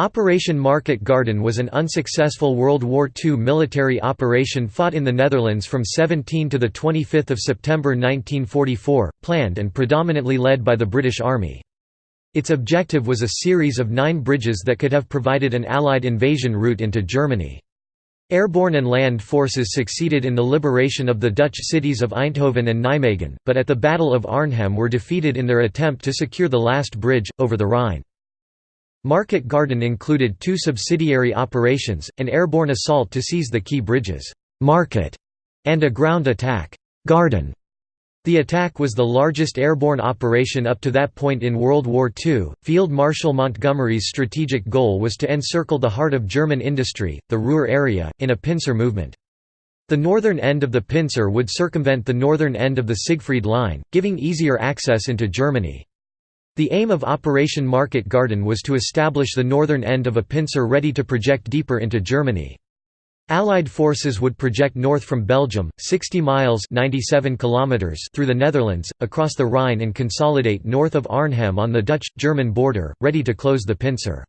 Operation Market Garden was an unsuccessful World War II military operation fought in the Netherlands from 17 to 25 September 1944, planned and predominantly led by the British Army. Its objective was a series of nine bridges that could have provided an Allied invasion route into Germany. Airborne and land forces succeeded in the liberation of the Dutch cities of Eindhoven and Nijmegen, but at the Battle of Arnhem were defeated in their attempt to secure the last bridge, over the Rhine. Market Garden included two subsidiary operations, an airborne assault to seize the key bridges Market and a ground attack Garden. The attack was the largest airborne operation up to that point in World War II. Field Marshal Montgomery's strategic goal was to encircle the heart of German industry, the Ruhr area, in a pincer movement. The northern end of the pincer would circumvent the northern end of the Siegfried Line, giving easier access into Germany. The aim of Operation Market Garden was to establish the northern end of a pincer ready to project deeper into Germany. Allied forces would project north from Belgium, 60 miles 97 kilometers through the Netherlands, across the Rhine and consolidate north of Arnhem on the Dutch-German border, ready to close the pincer.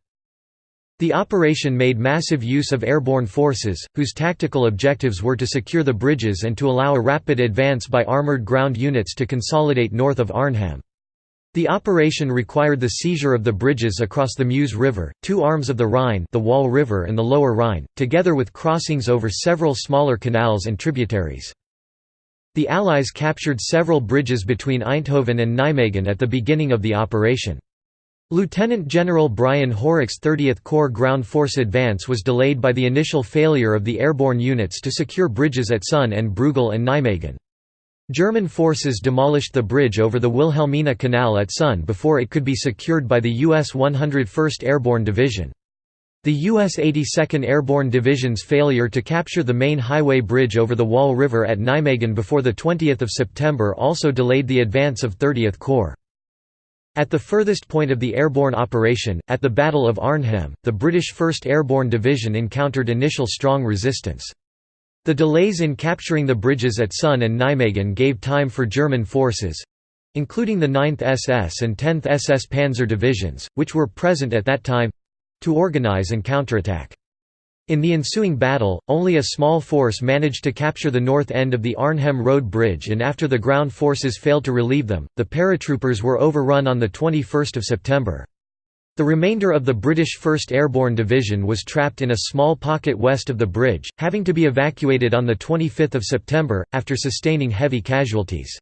The operation made massive use of airborne forces, whose tactical objectives were to secure the bridges and to allow a rapid advance by armoured ground units to consolidate north of Arnhem. The operation required the seizure of the bridges across the Meuse River, two arms of the Rhine the Waal River and the Lower Rhine, together with crossings over several smaller canals and tributaries. The Allies captured several bridges between Eindhoven and Nijmegen at the beginning of the operation. Lieutenant General Brian Horrocks' 30th Corps ground force advance was delayed by the initial failure of the airborne units to secure bridges at Son and Breugel and Nijmegen. German forces demolished the bridge over the Wilhelmina Canal at Son before it could be secured by the U.S. 101st Airborne Division. The U.S. 82nd Airborne Division's failure to capture the main highway bridge over the Waal River at Nijmegen before 20 September also delayed the advance of 30th Corps. At the furthest point of the airborne operation, at the Battle of Arnhem, the British 1st Airborne Division encountered initial strong resistance. The delays in capturing the bridges at Son and Nijmegen gave time for German forces—including the 9th SS and 10th SS Panzer Divisions, which were present at that time—to organize and counterattack. In the ensuing battle, only a small force managed to capture the north end of the Arnhem Road Bridge and after the ground forces failed to relieve them, the paratroopers were overrun on 21 September. The remainder of the British 1st Airborne Division was trapped in a small pocket west of the bridge, having to be evacuated on 25 September, after sustaining heavy casualties.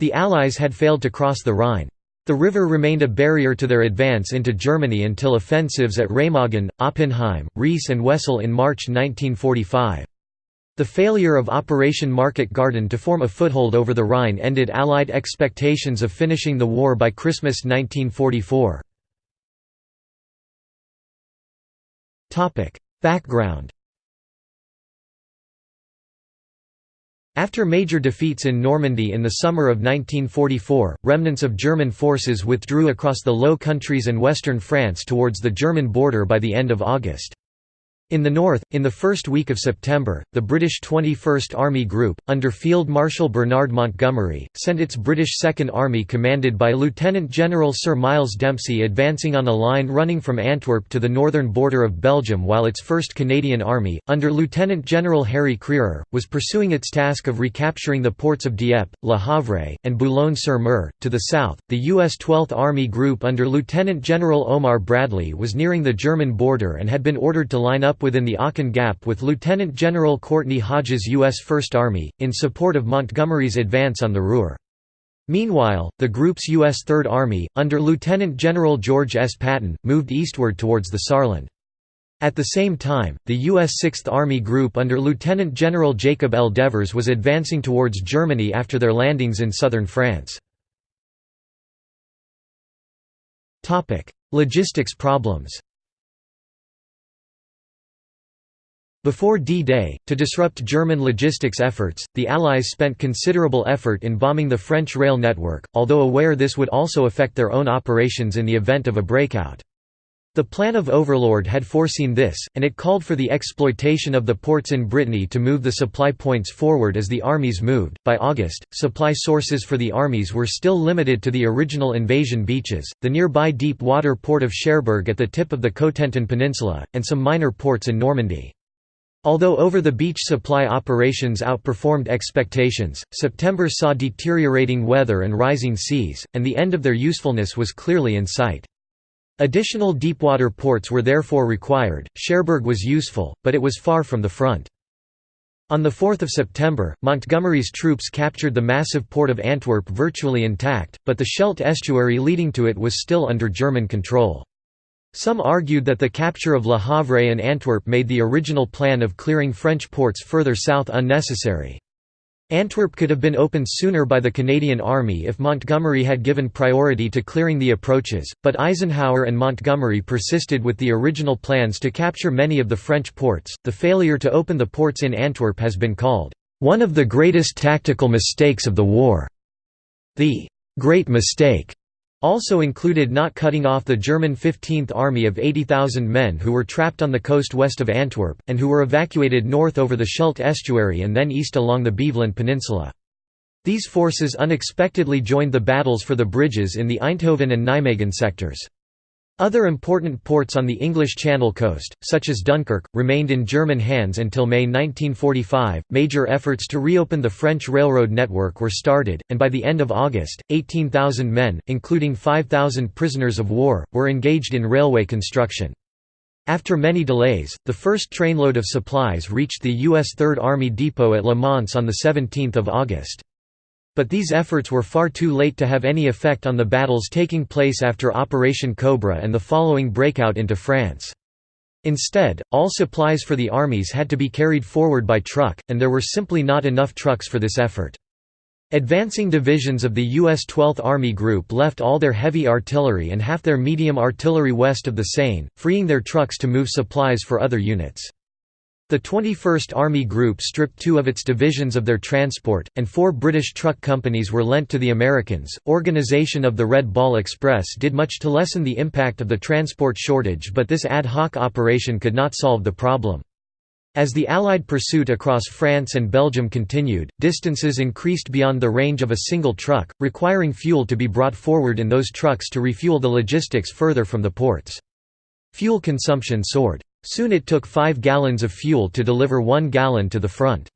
The Allies had failed to cross the Rhine. The river remained a barrier to their advance into Germany until offensives at Remagen, Oppenheim, Rees and Wesel in March 1945. The failure of Operation Market Garden to form a foothold over the Rhine ended Allied expectations of finishing the war by Christmas 1944. Background After major defeats in Normandy in the summer of 1944, remnants of German forces withdrew across the Low Countries and western France towards the German border by the end of August. In the north, in the first week of September, the British 21st Army Group, under Field Marshal Bernard Montgomery, sent its British Second Army commanded by Lieutenant General Sir Miles Dempsey advancing on a line running from Antwerp to the northern border of Belgium while its 1st Canadian Army, under Lieutenant General Harry Crerar, was pursuing its task of recapturing the ports of Dieppe, Le Havre, and Boulogne-sur-Mer. To the south, the U.S. 12th Army Group under Lieutenant General Omar Bradley was nearing the German border and had been ordered to line up within the Aachen Gap with Lieutenant General Courtney Hodges' U.S. First Army, in support of Montgomery's advance on the Ruhr. Meanwhile, the group's U.S. Third Army, under Lieutenant General George S. Patton, moved eastward towards the Saarland. At the same time, the U.S. Sixth Army Group under Lieutenant General Jacob L. Devers was advancing towards Germany after their landings in southern France. Logistics problems Before D-Day, to disrupt German logistics efforts, the Allies spent considerable effort in bombing the French rail network, although aware this would also affect their own operations in the event of a breakout. The Plan of Overlord had foreseen this, and it called for the exploitation of the ports in Brittany to move the supply points forward as the armies moved. By August, supply sources for the armies were still limited to the original invasion beaches, the nearby deep water port of Cherbourg at the tip of the Cotentin Peninsula, and some minor ports in Normandy. Although over-the-beach supply operations outperformed expectations, September saw deteriorating weather and rising seas, and the end of their usefulness was clearly in sight. Additional deepwater ports were therefore required. Cherbourg was useful, but it was far from the front. On 4 September, Montgomery's troops captured the massive port of Antwerp virtually intact, but the Scheldt estuary leading to it was still under German control. Some argued that the capture of Le Havre and Antwerp made the original plan of clearing French ports further south unnecessary. Antwerp could have been opened sooner by the Canadian Army if Montgomery had given priority to clearing the approaches, but Eisenhower and Montgomery persisted with the original plans to capture many of the French ports. The failure to open the ports in Antwerp has been called one of the greatest tactical mistakes of the war. The Great Mistake also included not cutting off the German 15th Army of 80,000 men who were trapped on the coast west of Antwerp, and who were evacuated north over the Scheldt estuary and then east along the Beveland Peninsula. These forces unexpectedly joined the battles for the bridges in the Eindhoven and Nijmegen sectors. Other important ports on the English Channel coast, such as Dunkirk, remained in German hands until May 1945. Major efforts to reopen the French railroad network were started, and by the end of August, 18,000 men, including 5,000 prisoners of war, were engaged in railway construction. After many delays, the first trainload of supplies reached the U.S. Third Army Depot at Le Mans on 17 August. But these efforts were far too late to have any effect on the battles taking place after Operation Cobra and the following breakout into France. Instead, all supplies for the armies had to be carried forward by truck, and there were simply not enough trucks for this effort. Advancing divisions of the U.S. 12th Army Group left all their heavy artillery and half their medium artillery west of the Seine, freeing their trucks to move supplies for other units. The 21st Army Group stripped two of its divisions of their transport, and four British truck companies were lent to the Americans. Organization of the Red Ball Express did much to lessen the impact of the transport shortage, but this ad hoc operation could not solve the problem. As the Allied pursuit across France and Belgium continued, distances increased beyond the range of a single truck, requiring fuel to be brought forward in those trucks to refuel the logistics further from the ports. Fuel consumption soared. Soon it took 5 gallons of fuel to deliver 1 gallon to the front.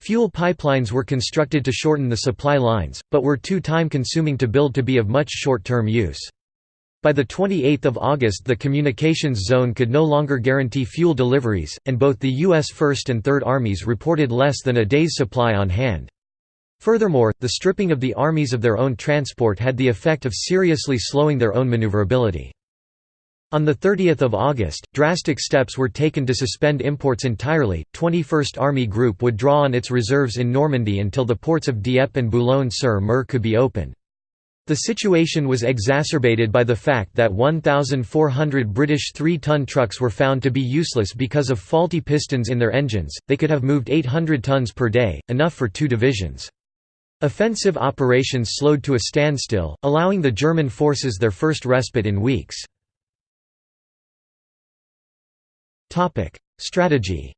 Fuel pipelines were constructed to shorten the supply lines, but were too time-consuming to build to be of much short-term use. By 28 August the communications zone could no longer guarantee fuel deliveries, and both the U.S. 1st and 3rd Armies reported less than a day's supply on hand. Furthermore, the stripping of the armies of their own transport had the effect of seriously slowing their own maneuverability. On 30 August, drastic steps were taken to suspend imports entirely. 21st Army Group would draw on its reserves in Normandy until the ports of Dieppe and Boulogne-sur-Mer could be opened. The situation was exacerbated by the fact that 1,400 British three-ton trucks were found to be useless because of faulty pistons in their engines, they could have moved 800 tons per day, enough for two divisions. Offensive operations slowed to a standstill, allowing the German forces their first respite in weeks. Strategy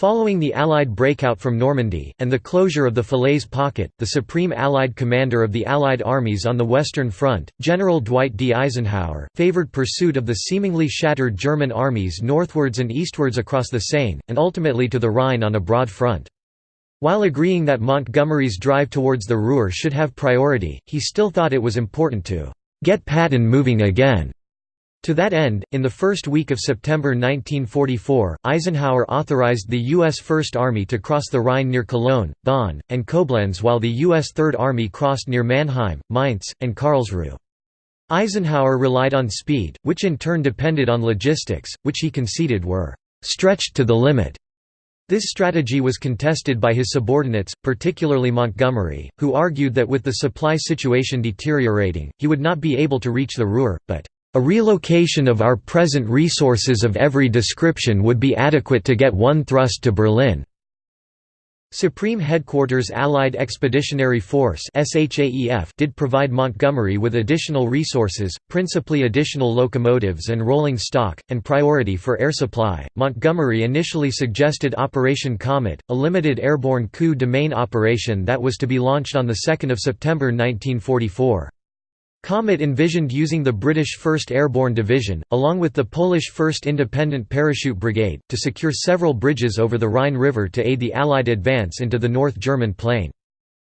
Following the Allied breakout from Normandy, and the closure of the Falaise Pocket, the supreme Allied commander of the Allied armies on the Western Front, General Dwight D. Eisenhower, favored pursuit of the seemingly shattered German armies northwards and eastwards across the Seine, and ultimately to the Rhine on a broad front. While agreeing that Montgomery's drive towards the Ruhr should have priority, he still thought it was important to «get Patton moving again» To that end, in the first week of September 1944, Eisenhower authorized the U.S. First Army to cross the Rhine near Cologne, Bonn, and Koblenz while the U.S. Third Army crossed near Mannheim, Mainz, and Karlsruhe. Eisenhower relied on speed, which in turn depended on logistics, which he conceded were «stretched to the limit». This strategy was contested by his subordinates, particularly Montgomery, who argued that with the supply situation deteriorating, he would not be able to reach the Ruhr, but a relocation of our present resources of every description would be adequate to get one thrust to Berlin. Supreme Headquarters Allied Expeditionary Force did provide Montgomery with additional resources, principally additional locomotives and rolling stock, and priority for air supply. Montgomery initially suggested Operation Comet, a limited airborne coup de main operation that was to be launched on 2 September 1944. Comet envisioned using the British 1st Airborne Division, along with the Polish 1st Independent Parachute Brigade, to secure several bridges over the Rhine River to aid the Allied advance into the North German plain.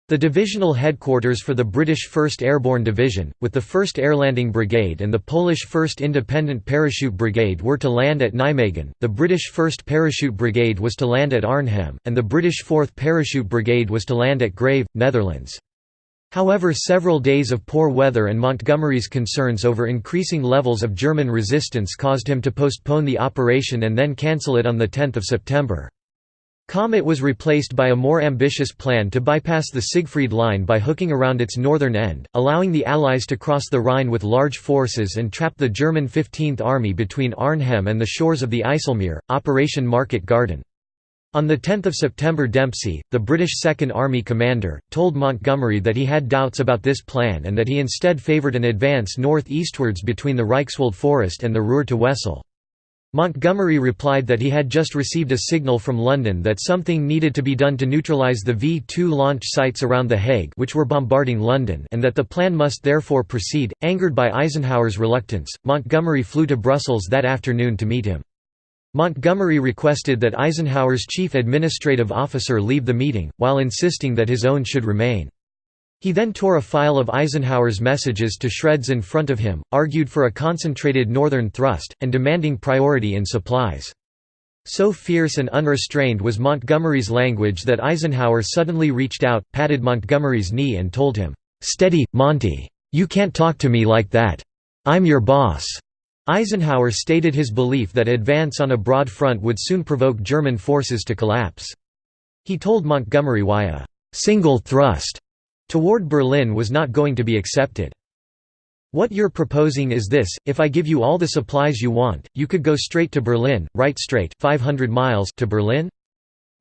The divisional headquarters for the British 1st Airborne Division, with the 1st Airlanding Brigade and the Polish 1st Independent Parachute Brigade were to land at Nijmegen, the British 1st Parachute Brigade was to land at Arnhem, and the British 4th Parachute Brigade was to land at Grave, Netherlands. However several days of poor weather and Montgomery's concerns over increasing levels of German resistance caused him to postpone the operation and then cancel it on 10 September. Comet was replaced by a more ambitious plan to bypass the Siegfried Line by hooking around its northern end, allowing the Allies to cross the Rhine with large forces and trap the German 15th Army between Arnhem and the shores of the Ijsselmeer, Operation Market Garden. On 10 September Dempsey, the British Second Army commander, told Montgomery that he had doubts about this plan and that he instead favoured an advance north-eastwards between the Reichswald Forest and the Ruhr to Wesel. Montgomery replied that he had just received a signal from London that something needed to be done to neutralise the V-2 launch sites around The Hague which were bombarding London and that the plan must therefore proceed. Angered by Eisenhower's reluctance, Montgomery flew to Brussels that afternoon to meet him. Montgomery requested that Eisenhower's chief administrative officer leave the meeting, while insisting that his own should remain. He then tore a file of Eisenhower's messages to shreds in front of him, argued for a concentrated northern thrust, and demanding priority in supplies. So fierce and unrestrained was Montgomery's language that Eisenhower suddenly reached out, patted Montgomery's knee and told him, "'Steady, Monty. You can't talk to me like that. I'm your boss.' Eisenhower stated his belief that advance on a broad front would soon provoke German forces to collapse. He told Montgomery why a «single thrust» toward Berlin was not going to be accepted. What you're proposing is this, if I give you all the supplies you want, you could go straight to Berlin, right straight 500 miles to Berlin?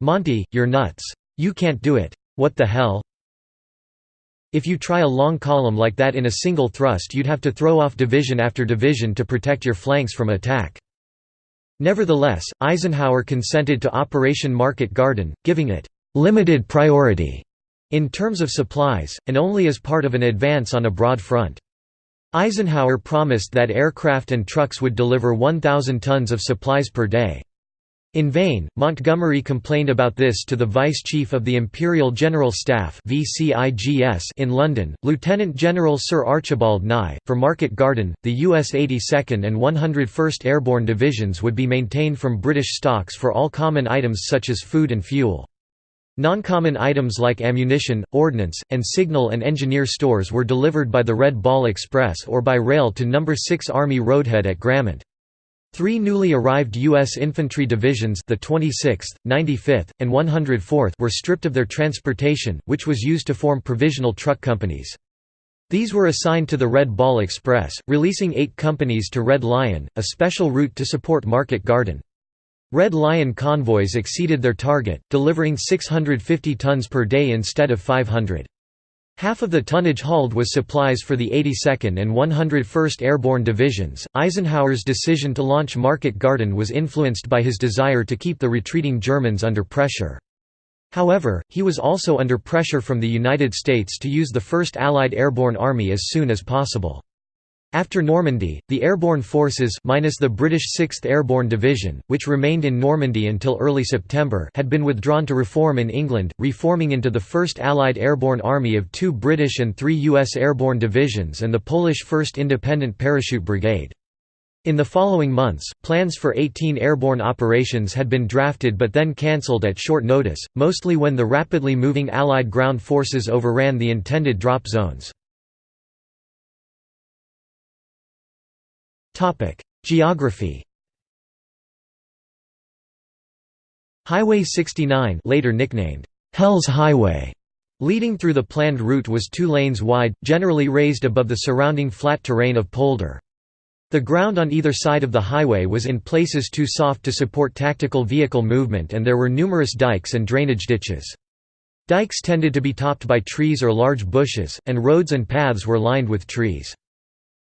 Monty, you're nuts. You can't do it. What the hell? If you try a long column like that in a single thrust you'd have to throw off division after division to protect your flanks from attack. Nevertheless, Eisenhower consented to Operation Market Garden, giving it «limited priority» in terms of supplies, and only as part of an advance on a broad front. Eisenhower promised that aircraft and trucks would deliver 1,000 tons of supplies per day. In vain, Montgomery complained about this to the Vice Chief of the Imperial General Staff in London, Lieutenant General Sir Archibald Nye. For Market Garden, the U.S. 82nd and 101st Airborne Divisions would be maintained from British stocks for all common items such as food and fuel. Non-common items like ammunition, ordnance, and signal and engineer stores were delivered by the Red Ball Express or by rail to No. 6 Army Roadhead at Grammont. Three newly arrived U.S. infantry divisions the 26th, 95th, and 104th were stripped of their transportation, which was used to form provisional truck companies. These were assigned to the Red Ball Express, releasing eight companies to Red Lion, a special route to support Market Garden. Red Lion convoys exceeded their target, delivering 650 tons per day instead of 500. Half of the tonnage hauled was supplies for the 82nd and 101st Airborne Divisions. Eisenhower's decision to launch Market Garden was influenced by his desire to keep the retreating Germans under pressure. However, he was also under pressure from the United States to use the 1st Allied Airborne Army as soon as possible. After Normandy, the airborne forces minus the British 6th Airborne Division, which remained in Normandy until early September had been withdrawn to reform in England, reforming into the 1st Allied Airborne Army of two British and three U.S. Airborne Divisions and the Polish 1st Independent Parachute Brigade. In the following months, plans for 18 airborne operations had been drafted but then cancelled at short notice, mostly when the rapidly moving Allied ground forces overran the intended drop zones. Topic: Geography. Highway 69, later nicknamed Hell's Highway, leading through the planned route was two lanes wide, generally raised above the surrounding flat terrain of Polder. The ground on either side of the highway was in places too soft to support tactical vehicle movement and there were numerous dikes and drainage ditches. Dikes tended to be topped by trees or large bushes, and roads and paths were lined with trees.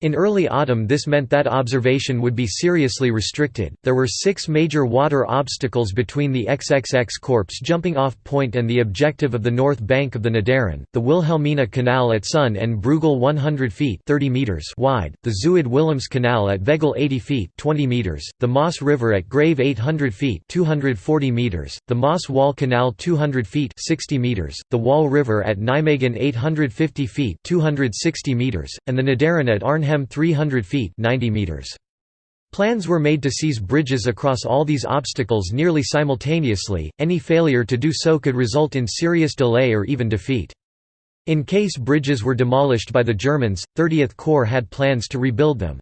In early autumn this meant that observation would be seriously restricted. There were six major water obstacles between the XXX Corps jumping off point and the objective of the north bank of the Nederrijn, the Wilhelmina Canal at Son and Breugel 100 feet 30 meters wide, the Zuid Willems Canal at Veghel 80 feet 20 meters, the Maas River at Grave 800 feet 240 meters, the Maas-Waal Canal 200 feet 60 meters, the Waal River at Nijmegen 850 feet 260 meters, and the Nederrijn at Arnhem Arnhem 300 feet 90 meters. Plans were made to seize bridges across all these obstacles nearly simultaneously, any failure to do so could result in serious delay or even defeat. In case bridges were demolished by the Germans, 30th Corps had plans to rebuild them.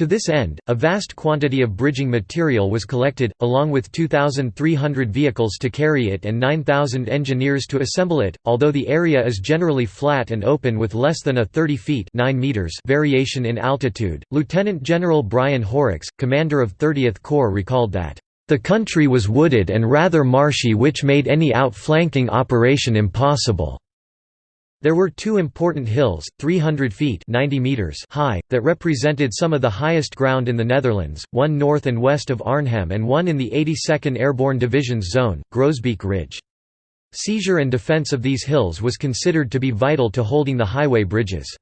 To this end, a vast quantity of bridging material was collected, along with 2,300 vehicles to carry it and 9,000 engineers to assemble it. Although the area is generally flat and open with less than a 30 feet 9 meters variation in altitude, Lieutenant General Brian Horrocks, commander of 30th Corps recalled that, "...the country was wooded and rather marshy which made any outflanking operation impossible." There were two important hills, 300 feet 90 meters high, that represented some of the highest ground in the Netherlands, one north and west of Arnhem and one in the 82nd Airborne Division's zone, Groesbeek Ridge. Seizure and defence of these hills was considered to be vital to holding the highway bridges.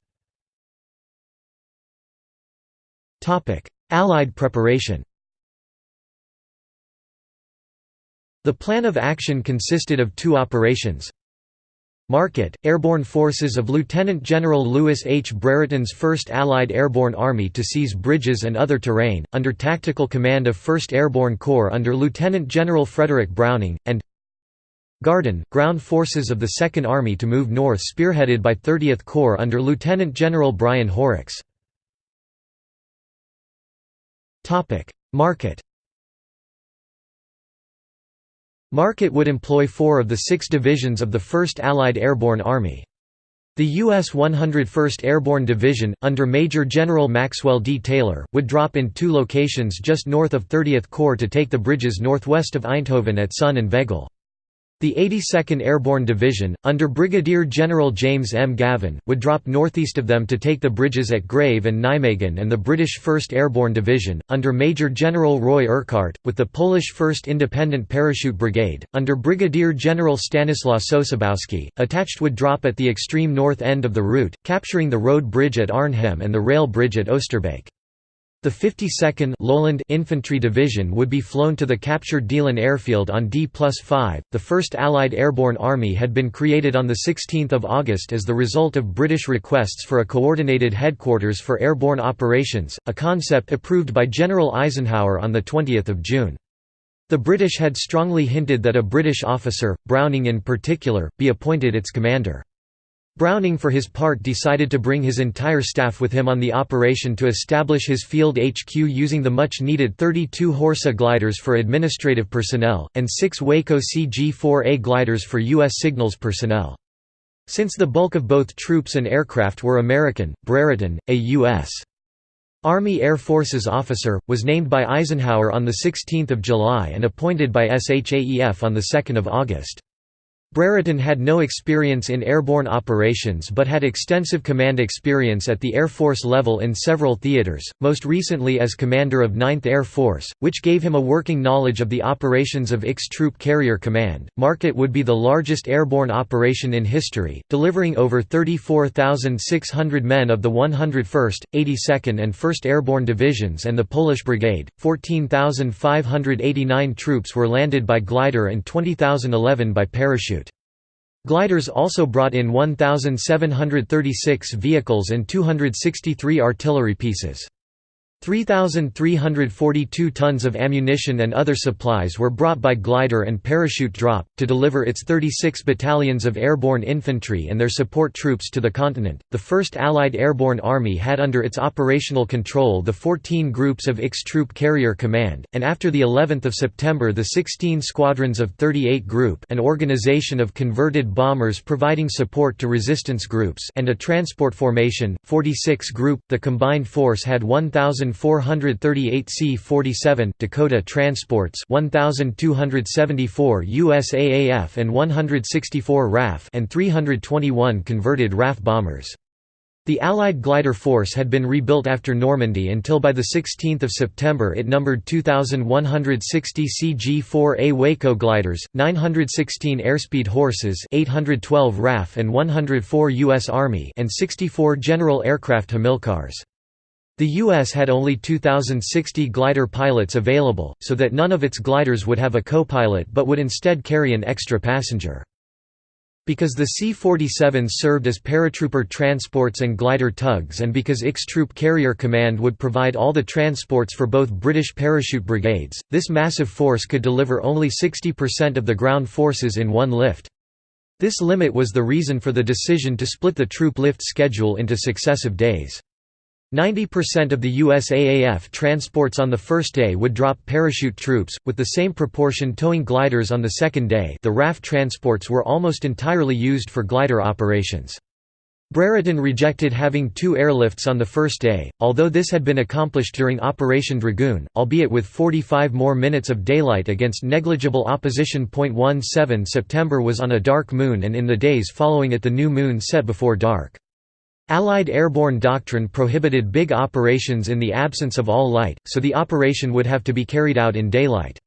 Allied preparation The plan of action consisted of two operations, Market, airborne forces of Lieutenant General Louis H. Brereton's 1st Allied Airborne Army to seize bridges and other terrain, under tactical command of 1st Airborne Corps under Lieutenant General Frederick Browning, and Garden, ground forces of the 2nd Army to move north spearheaded by 30th Corps under Lieutenant General Brian Horrocks. Market Market would employ four of the six divisions of the 1st Allied Airborne Army. The U.S. 101st Airborne Division, under Major General Maxwell D. Taylor, would drop in two locations just north of 30th Corps to take the bridges northwest of Eindhoven at Son and Veghel. The 82nd Airborne Division, under Brigadier General James M. Gavin, would drop northeast of them to take the bridges at Grave and Nijmegen and the British 1st Airborne Division, under Major General Roy Urquhart, with the Polish 1st Independent Parachute Brigade, under Brigadier General Stanislaw Sosabowski, attached would drop at the extreme north end of the route, capturing the road bridge at Arnhem and the rail bridge at Oosterbeek. The 52nd Lowland Infantry Division would be flown to the captured Deelen airfield on D-5. The 1st Allied Airborne Army had been created on 16 August as the result of British requests for a coordinated headquarters for airborne operations, a concept approved by General Eisenhower on 20 June. The British had strongly hinted that a British officer, Browning in particular, be appointed its commander. Browning for his part decided to bring his entire staff with him on the operation to establish his field HQ using the much-needed 32 Horsa gliders for administrative personnel, and six Waco CG-4A gliders for U.S. signals personnel. Since the bulk of both troops and aircraft were American, Brereton, a U.S. Army Air Forces officer, was named by Eisenhower on 16 July and appointed by SHAEF on 2 August. Brereton had no experience in airborne operations but had extensive command experience at the Air Force level in several theaters, most recently as commander of 9th Air Force, which gave him a working knowledge of the operations of IX Troop Carrier Command. Market would be the largest airborne operation in history, delivering over 34,600 men of the 101st, 82nd and 1st Airborne Divisions and the Polish Brigade. 14,589 troops were landed by glider and 20,011 by parachute. Gliders also brought in 1,736 vehicles and 263 artillery pieces. 3,342 tons of ammunition and other supplies were brought by glider and parachute drop, to deliver its 36 battalions of airborne infantry and their support troops to the continent. The 1st Allied Airborne Army had under its operational control the 14 groups of IX Troop Carrier Command, and after the 11th of September the 16 squadrons of 38 Group an organization of converted bombers providing support to resistance groups and a transport formation, 46 Group. The combined force had 1,000 1438 C-47 Dakota transports 1274 USAAF and 164 RAF and 321 converted RAF bombers. The Allied glider force had been rebuilt after Normandy until by 16 September it numbered 2,160 CG-4A Waco gliders, 916 Airspeed Horsas 812 RAF and 104 U.S. Army and 64 General Aircraft Hamilcars. The U.S. had only 2,060 glider pilots available, so that none of its gliders would have a co-pilot but would instead carry an extra passenger. Because the C-47s served as paratrooper transports and glider tugs and because IX Troop Carrier Command would provide all the transports for both British parachute brigades, this massive force could deliver only 60% of the ground forces in one lift. This limit was the reason for the decision to split the troop lift schedule into successive days. 90% of the USAAF transports on the first day would drop parachute troops, with the same proportion towing gliders on the second day the RAF transports were almost entirely used for glider operations. Brereton rejected having two airlifts on the first day, although this had been accomplished during Operation Dragoon, albeit with 45 more minutes of daylight against negligible opposition. 17 September was on a dark moon and in the days following it the new moon set before dark. Allied airborne doctrine prohibited big operations in the absence of all light, so the operation would have to be carried out in daylight.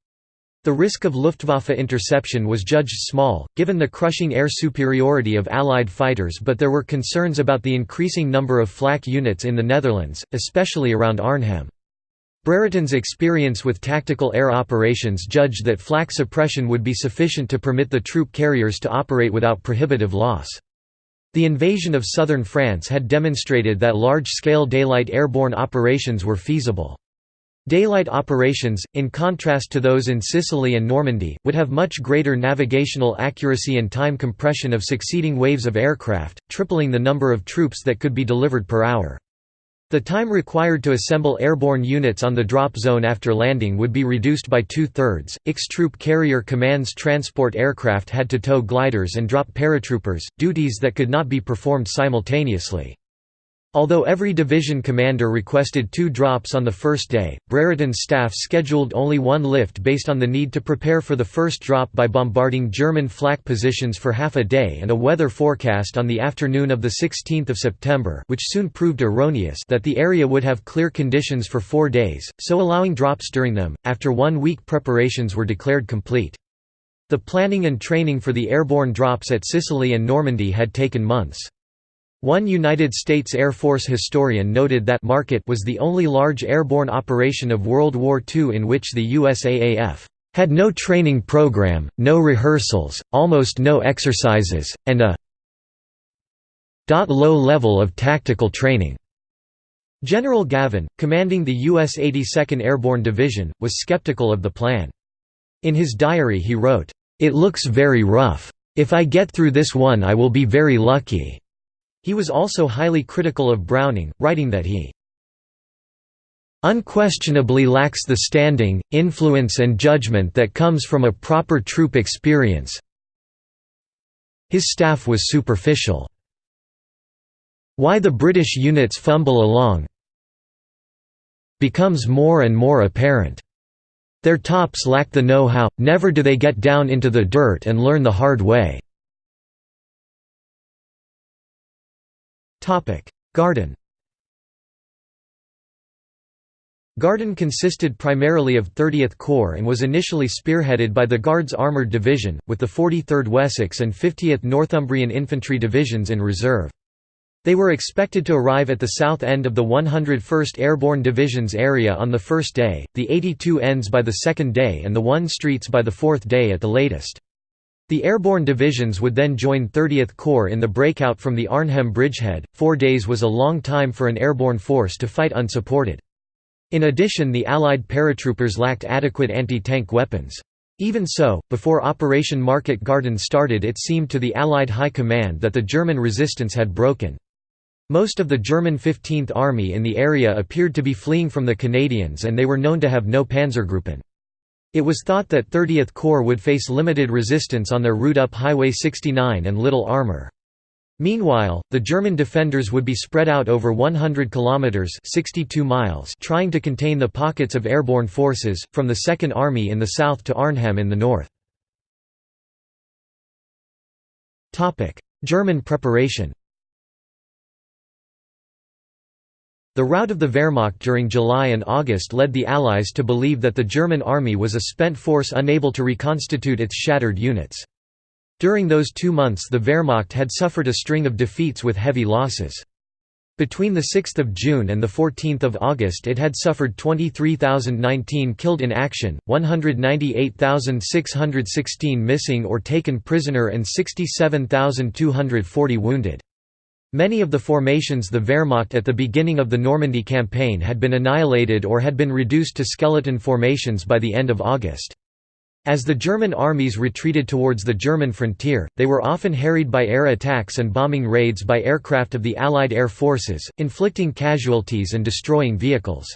The risk of Luftwaffe interception was judged small, given the crushing air superiority of Allied fighters but there were concerns about the increasing number of flak units in the Netherlands, especially around Arnhem. Brereton's experience with tactical air operations judged that flak suppression would be sufficient to permit the troop carriers to operate without prohibitive loss. The invasion of southern France had demonstrated that large-scale daylight airborne operations were feasible. Daylight operations, in contrast to those in Sicily and Normandy, would have much greater navigational accuracy and time compression of succeeding waves of aircraft, tripling the number of troops that could be delivered per hour. The time required to assemble airborne units on the drop zone after landing would be reduced by two-thirds. X-Troop Carrier Command's transport aircraft had to tow gliders and drop paratroopers, duties that could not be performed simultaneously. Although every division commander requested two drops on the first day, Brereton's staff scheduled only one lift based on the need to prepare for the first drop by bombarding German flak positions for half a day and a weather forecast on the afternoon of 16 September which soon proved erroneous that the area would have clear conditions for four days, so allowing drops during them. After one week preparations were declared complete. The planning and training for the airborne drops at Sicily and Normandy had taken months. One United States Air Force historian noted that Market was the only large airborne operation of World War II in which the USAAF had no training program, no rehearsals, almost no exercises, and a low level of tactical training. General Gavin, commanding the U.S. 82nd Airborne Division, was skeptical of the plan. In his diary he wrote, "...it looks very rough. If I get through this one I will be very lucky." He was also highly critical of Browning, writing that he unquestionably lacks the standing, influence and judgment that comes from a proper troop experience. His staff was superficial. Why the British units fumble along becomes more and more apparent. Their tops lack the know-how, never do they get down into the dirt and learn the hard way. Garden Garden consisted primarily of 30th Corps and was initially spearheaded by the Guards Armoured Division, with the 43rd Wessex and 50th Northumbrian Infantry Divisions in reserve. They were expected to arrive at the south end of the 101st Airborne Division's area on the first day, the 82 ends by the second day and the 1 Streets by the fourth day at the latest. The airborne divisions would then join 30th Corps in the breakout from the Arnhem bridgehead. Four days was a long time for an airborne force to fight unsupported. In addition the Allied paratroopers lacked adequate anti-tank weapons. Even so, before Operation Market Garden started it seemed to the Allied High Command that the German resistance had broken. Most of the German 15th Army in the area appeared to be fleeing from the Canadians and they were known to have no Panzergruppen. It was thought that 30th Corps would face limited resistance on their route up Highway 69 and little armor. Meanwhile, the German defenders would be spread out over 100 kilometers (62 miles) trying to contain the pockets of airborne forces from the Second Army in the south to Arnhem in the north. Topic: German preparation. The rout of the Wehrmacht during July and August led the Allies to believe that the German army was a spent force unable to reconstitute its shattered units. During those two months the Wehrmacht had suffered a string of defeats with heavy losses. Between 6 June and 14 August it had suffered 23,019 killed in action, 198,616 missing or taken prisoner and 67,240 wounded. Many of the formations the Wehrmacht at the beginning of the Normandy campaign had been annihilated or had been reduced to skeleton formations by the end of August. As the German armies retreated towards the German frontier, they were often harried by air attacks and bombing raids by aircraft of the Allied air forces, inflicting casualties and destroying vehicles.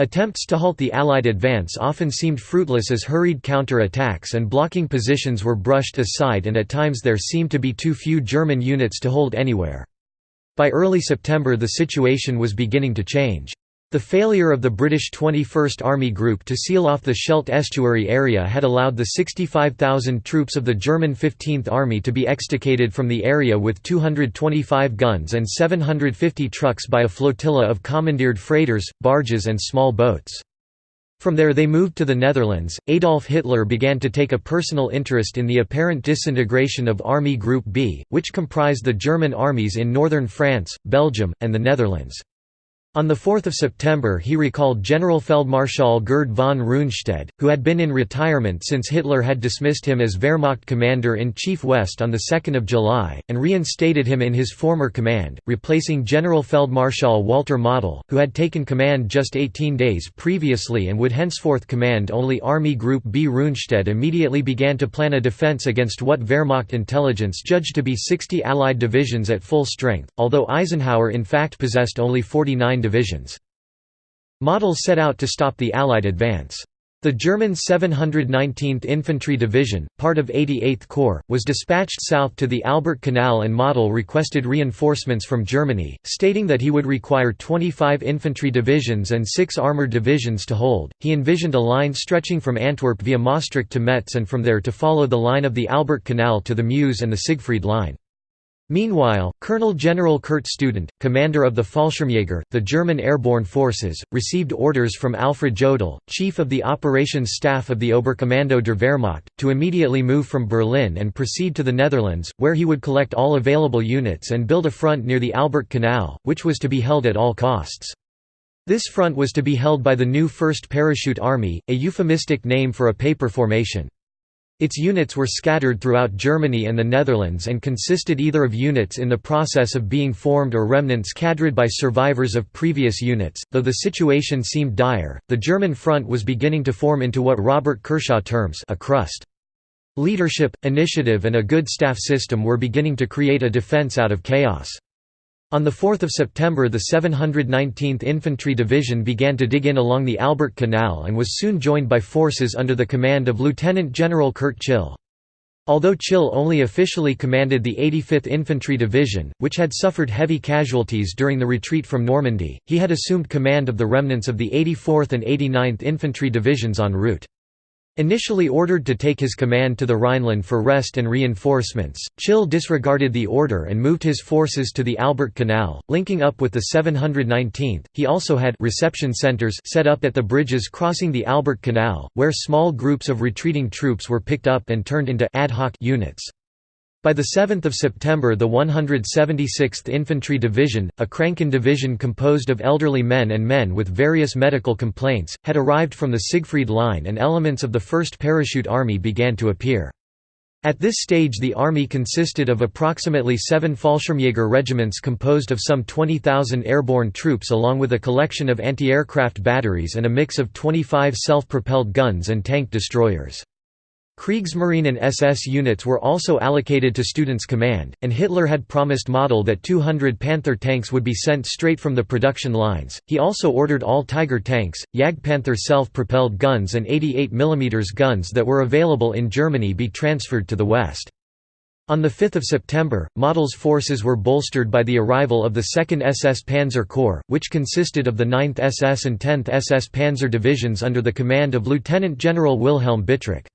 Attempts to halt the Allied advance often seemed fruitless as hurried counter-attacks and blocking positions were brushed aside and at times there seemed to be too few German units to hold anywhere. By early September the situation was beginning to change. The failure of the British 21st Army Group to seal off the Scheldt estuary area had allowed the 65,000 troops of the German 15th Army to be extricated from the area with 225 guns and 750 trucks by a flotilla of commandeered freighters, barges and small boats. From there they moved to the Netherlands. Adolf Hitler began to take a personal interest in the apparent disintegration of Army Group B, which comprised the German armies in northern France, Belgium, and the Netherlands. On 4 September he recalled Generalfeldmarschall Gerd von Rundstedt, who had been in retirement since Hitler had dismissed him as Wehrmacht Commander-in-Chief West on 2 July, and reinstated him in his former command, replacing Generalfeldmarschall Walter Model, who had taken command just 18 days previously and would henceforth command only Army Group B. Rundstedt immediately began to plan a defense against what Wehrmacht intelligence judged to be 60 Allied divisions at full strength, although Eisenhower in fact possessed only 49 divisions. Model set out to stop the Allied advance. The German 719th Infantry Division, part of 88th Corps, was dispatched south to the Albert Canal and Model requested reinforcements from Germany, stating that he would require 25 infantry divisions and 6 armoured divisions to hold. He envisioned a line stretching from Antwerp via Maastricht to Metz and from there to follow the line of the Albert Canal to the Meuse and the Siegfried Line. Meanwhile, Colonel General Kurt Student, commander of the Fallschirmjäger, the German airborne forces, received orders from Alfred Jodl, chief of the operations staff of the Oberkommando der Wehrmacht, to immediately move from Berlin and proceed to the Netherlands, where he would collect all available units and build a front near the Albert Canal, which was to be held at all costs. This front was to be held by the new 1st Parachute Army, a euphemistic name for a paper formation. Its units were scattered throughout Germany and the Netherlands and consisted either of units in the process of being formed or remnants cadred by survivors of previous units. Though the situation seemed dire, the German front was beginning to form into what Robert Kershaw terms a crust. Leadership, initiative and a good staff system were beginning to create a defense out of chaos. On 4 September the 719th Infantry Division began to dig in along the Albert Canal and was soon joined by forces under the command of Lieutenant General Kurt Chill. Although Tschill only officially commanded the 85th Infantry Division, which had suffered heavy casualties during the retreat from Normandy, he had assumed command of the remnants of the 84th and 89th Infantry Divisions en route. Initially ordered to take his command to the Rhineland for rest and reinforcements, Chill disregarded the order and moved his forces to the Albert Canal, linking up with the 719th. He also had reception centers set up at the bridges crossing the Albert Canal, where small groups of retreating troops were picked up and turned into ad hoc units. By 7 September the 176th Infantry Division, a Kranken division composed of elderly men and men with various medical complaints, had arrived from the Siegfried Line and elements of the 1st Parachute Army began to appear. At this stage the army consisted of approximately seven Fallschirmjäger regiments composed of some 20,000 airborne troops along with a collection of anti-aircraft batteries and a mix of 25 self-propelled guns and tank destroyers. Kriegsmarine and SS units were also allocated to Student's command, and Hitler had promised Model that 200 Panther tanks would be sent straight from the production lines. He also ordered all Tiger tanks, Jagdpanther self-propelled guns and 88 mm guns that were available in Germany be transferred to the west. On 5 September, Model's forces were bolstered by the arrival of the 2nd SS Panzer Corps, which consisted of the 9th SS and 10th SS Panzer divisions under the command of Lieutenant General Wilhelm Bittrich.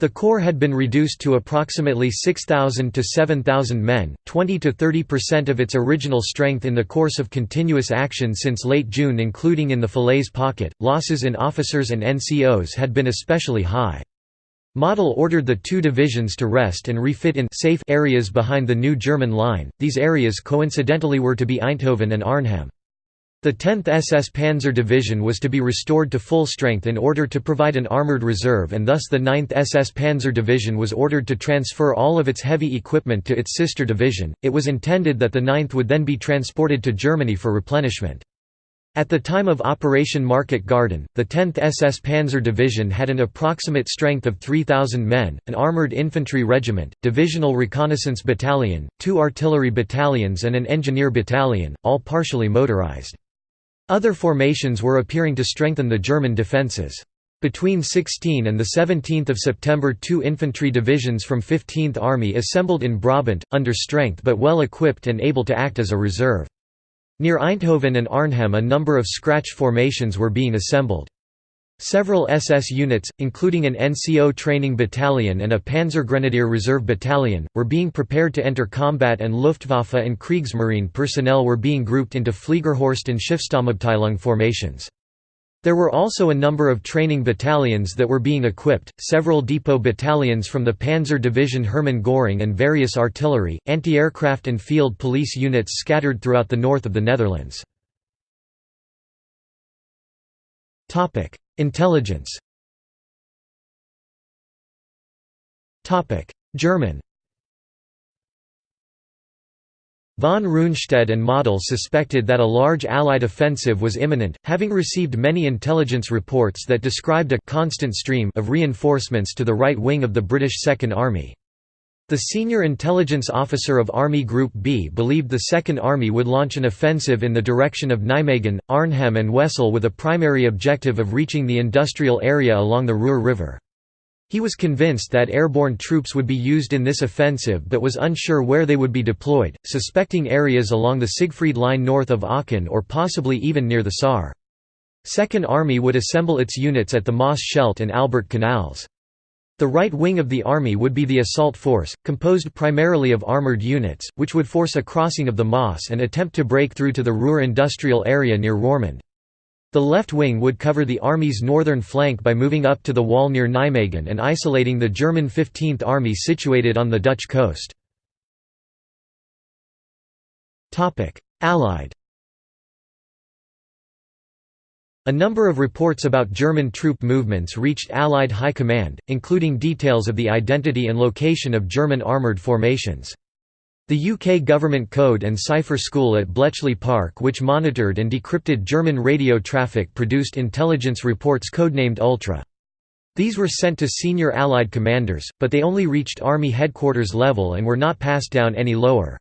The corps had been reduced to approximately 6,000 to 7,000 men, 20 to 30% of its original strength in the course of continuous action since late June including in the Falaise pocket. Losses in officers and NCOs had been especially high. Model ordered the two divisions to rest and refit in safe areas behind the new German line, these areas coincidentally were to be Eindhoven and Arnhem. The 10th SS Panzer Division was to be restored to full strength in order to provide an armoured reserve and thus the 9th SS Panzer Division was ordered to transfer all of its heavy equipment to its sister division. It was intended that the 9th would then be transported to Germany for replenishment. At the time of Operation Market Garden, the 10th SS Panzer Division had an approximate strength of 3,000 men, an armoured infantry regiment, divisional reconnaissance battalion, two artillery battalions and an engineer battalion, all partially motorised. Other formations were appearing to strengthen the German defences. Between 16 and 17 September two infantry divisions from 15th Army assembled in Brabant, under strength but well equipped and able to act as a reserve. Near Eindhoven and Arnhem a number of scratch formations were being assembled. Several SS units, including an NCO training battalion and a Panzergrenadier Reserve battalion, were being prepared to enter combat and Luftwaffe and Kriegsmarine personnel were being grouped into Fliegerhorst and Schiffstammabteilung formations. There were also a number of training battalions that were being equipped, several depot battalions from the Panzer Division Hermann Göring and various artillery, anti-aircraft and field police units scattered throughout the north of the Netherlands. Intelligence. German. Von Rundstedt and Model suspected that a large Allied offensive was imminent, having received many intelligence reports that described a «constant stream» of reinforcements to the right wing of the British Second Army. The senior intelligence officer of Army Group B believed the Second Army would launch an offensive in the direction of Nijmegen, Arnhem and Wesel with a primary objective of reaching the industrial area along the Ruhr River. He was convinced that airborne troops would be used in this offensive but was unsure where they would be deployed, suspecting areas along the Siegfried Line north of Aachen or possibly even near the Saar. Second Army would assemble its units at the Maas Scheldt and Albert Canals. The right wing of the army would be the assault force, composed primarily of armoured units, which would force a crossing of the Maas and attempt to break through to the Ruhr industrial area near Roermond. The left wing would cover the army's northern flank by moving up to the Waal near Nijmegen and isolating the German 15th Army situated on the Dutch coast. Allied A number of reports about German troop movements reached Allied High Command, including details of the identity and location of German armoured formations. The UK government code and cipher school at Bletchley Park which monitored and decrypted German radio traffic produced intelligence reports codenamed Ultra. These were sent to senior Allied commanders, but they only reached Army headquarters level and were not passed down any lower.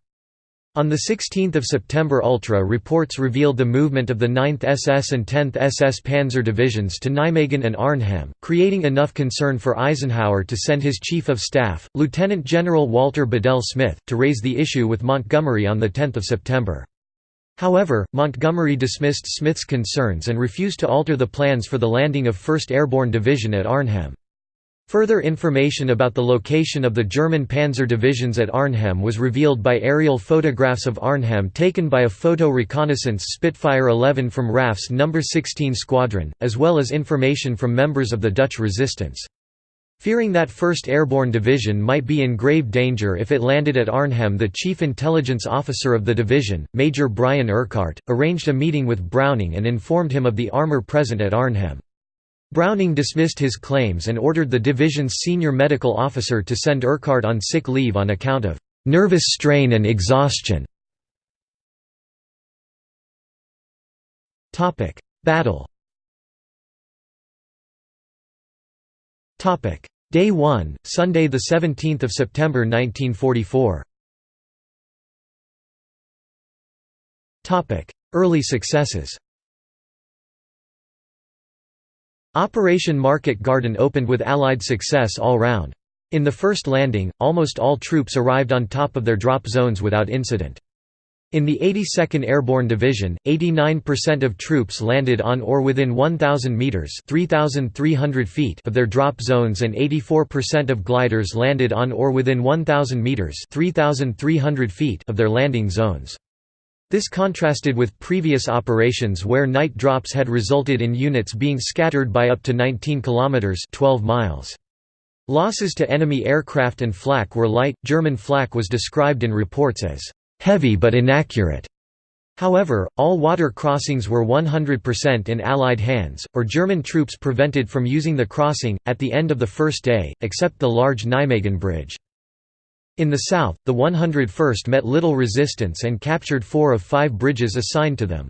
On 16 September Ultra reports revealed the movement of the 9th SS and 10th SS Panzer divisions to Nijmegen and Arnhem, creating enough concern for Eisenhower to send his Chief of Staff, Lieutenant General Walter Bedell Smith, to raise the issue with Montgomery on 10 September. However, Montgomery dismissed Smith's concerns and refused to alter the plans for the landing of 1st Airborne Division at Arnhem. Further information about the location of the German panzer divisions at Arnhem was revealed by aerial photographs of Arnhem taken by a photo reconnaissance Spitfire 11 from RAF's No. 16 Squadron, as well as information from members of the Dutch resistance. Fearing that 1st Airborne Division might be in grave danger if it landed at Arnhem the chief intelligence officer of the division, Major Brian Urquhart, arranged a meeting with Browning and informed him of the armour present at Arnhem. Browning dismissed his claims and ordered the division's senior medical officer to send Urquhart on sick leave on account of "...nervous strain and exhaustion". Battle. Day 1, Sunday 17 September 1944 Early successes Operation Market Garden opened with Allied success all round. In the first landing, almost all troops arrived on top of their drop zones without incident. In the 82nd Airborne Division, 89% of troops landed on or within 1,000 metres (3,300 feet of their drop zones and 84% of gliders landed on or within 1,000 metres (3,300 feet of their landing zones. This contrasted with previous operations where night drops had resulted in units being scattered by up to 19 kilometers (12 miles). Losses to enemy aircraft and flak were light. German flak was described in reports as heavy but inaccurate. However, all water crossings were 100% in Allied hands, or German troops prevented from using the crossing, at the end of the first day, except the large Nijmegen Bridge. In the south, the 101st met little resistance and captured four of five bridges assigned to them.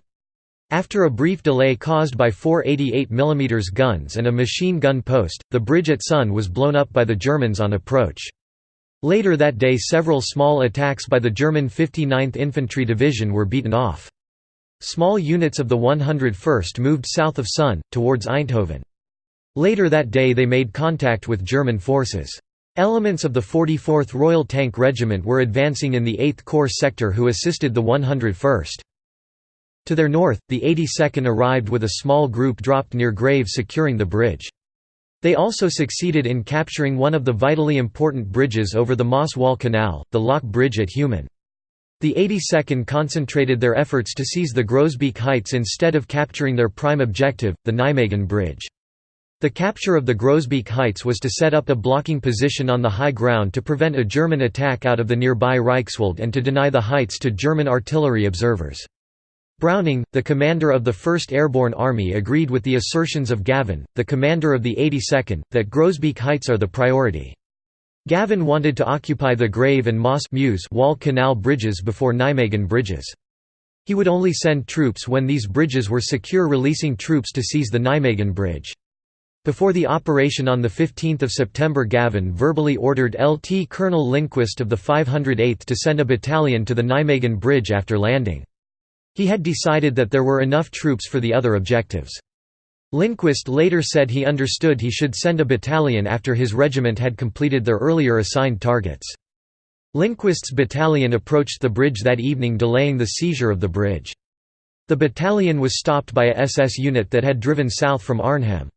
After a brief delay caused by four 88 mm guns and a machine gun post, the bridge at Son was blown up by the Germans on approach. Later that day several small attacks by the German 59th Infantry Division were beaten off. Small units of the 101st moved south of Son, towards Eindhoven. Later that day they made contact with German forces. Elements of the 44th Royal Tank Regiment were advancing in the 8th Corps sector who assisted the 101st. To their north, the 82nd arrived with a small group dropped near Grave securing the bridge. They also succeeded in capturing one of the vitally important bridges over the Maas-Waal Canal, the Lock Bridge at Heumen. The 82nd concentrated their efforts to seize the Groesbeek Heights instead of capturing their prime objective, the Nijmegen Bridge. The capture of the Groesbeek Heights was to set up a blocking position on the high ground to prevent a German attack out of the nearby Reichswald and to deny the heights to German artillery observers. Browning, the commander of the 1st Airborne Army agreed with the assertions of Gavin, the commander of the 82nd, that Groesbeek Heights are the priority. Gavin wanted to occupy the Grave and Moss Wall Canal bridges before Nijmegen bridges. He would only send troops when these bridges were secure releasing troops to seize the Nijmegen bridge. Before the operation on 15 September Gavin verbally ordered LT Colonel Lindquist of the 508th to send a battalion to the Nijmegen bridge after landing. He had decided that there were enough troops for the other objectives. Lindquist later said he understood he should send a battalion after his regiment had completed their earlier assigned targets. Lindquist's battalion approached the bridge that evening delaying the seizure of the bridge. The battalion was stopped by a SS unit that had driven south from Arnhem.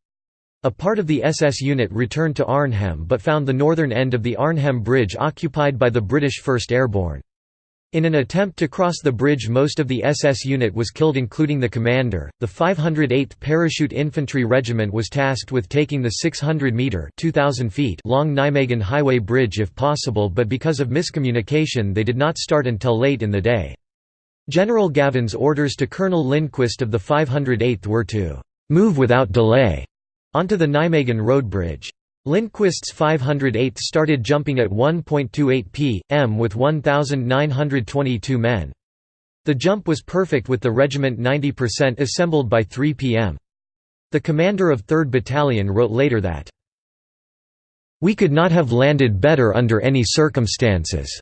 A part of the SS unit returned to Arnhem but found the northern end of the Arnhem Bridge occupied by the British 1st Airborne. In an attempt to cross the bridge most of the SS unit was killed including the commander. The 508th Parachute Infantry Regiment was tasked with taking the 600-metre long Nijmegen Highway Bridge if possible but because of miscommunication they did not start until late in the day. General Gavin's orders to Colonel Lindquist of the 508th were to «move without delay» onto the Nijmegen Road Bridge. Lindquist's 508th started jumping at 1.28 p.m. with 1,922 men. The jump was perfect with the regiment 90% assembled by 3 p.m. The commander of 3rd Battalion wrote later that, "...we could not have landed better under any circumstances."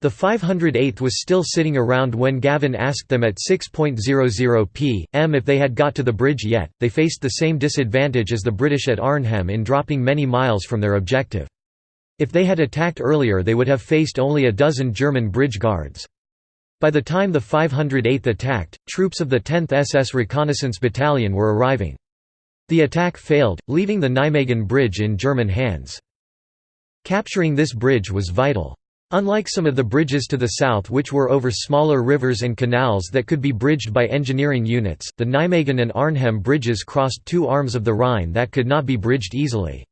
The 508th was still sitting around when Gavin asked them at 6.00 p.m. if they had got to the bridge yet. They faced the same disadvantage as the British at Arnhem in dropping many miles from their objective. If they had attacked earlier, they would have faced only a dozen German bridge guards. By the time the 508th attacked, troops of the 10th SS Reconnaissance Battalion were arriving. The attack failed, leaving the Nijmegen Bridge in German hands. Capturing this bridge was vital. Unlike some of the bridges to the south which were over smaller rivers and canals that could be bridged by engineering units, the Nijmegen and Arnhem bridges crossed two arms of the Rhine that could not be bridged easily.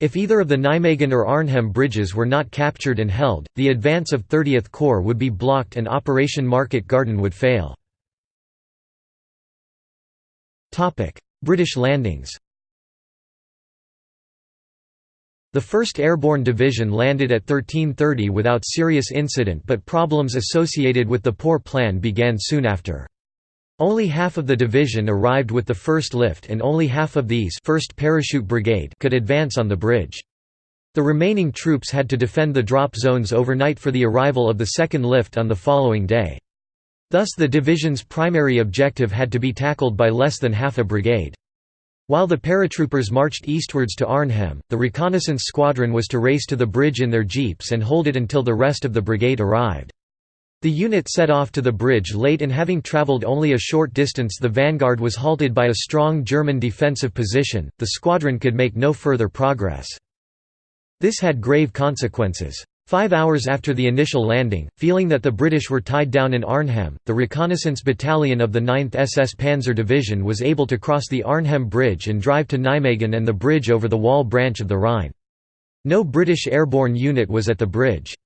If either of the Nijmegen or Arnhem bridges were not captured and held, the advance of 30th Corps would be blocked and Operation Market Garden would fail. British landings The 1st Airborne Division landed at 1330 without serious incident but problems associated with the poor plan began soon after. Only half of the division arrived with the first lift and only half of these 1st Parachute Brigade could advance on the bridge. The remaining troops had to defend the drop zones overnight for the arrival of the second lift on the following day. Thus the division's primary objective had to be tackled by less than half a brigade. While the paratroopers marched eastwards to Arnhem, the reconnaissance squadron was to race to the bridge in their jeeps and hold it until the rest of the brigade arrived. The unit set off to the bridge late and having travelled only a short distance the vanguard was halted by a strong German defensive position, the squadron could make no further progress. This had grave consequences. Five hours after the initial landing, feeling that the British were tied down in Arnhem, the reconnaissance battalion of the 9th SS Panzer Division was able to cross the Arnhem Bridge and drive to Nijmegen and the bridge over the Waal branch of the Rhine. No British airborne unit was at the bridge.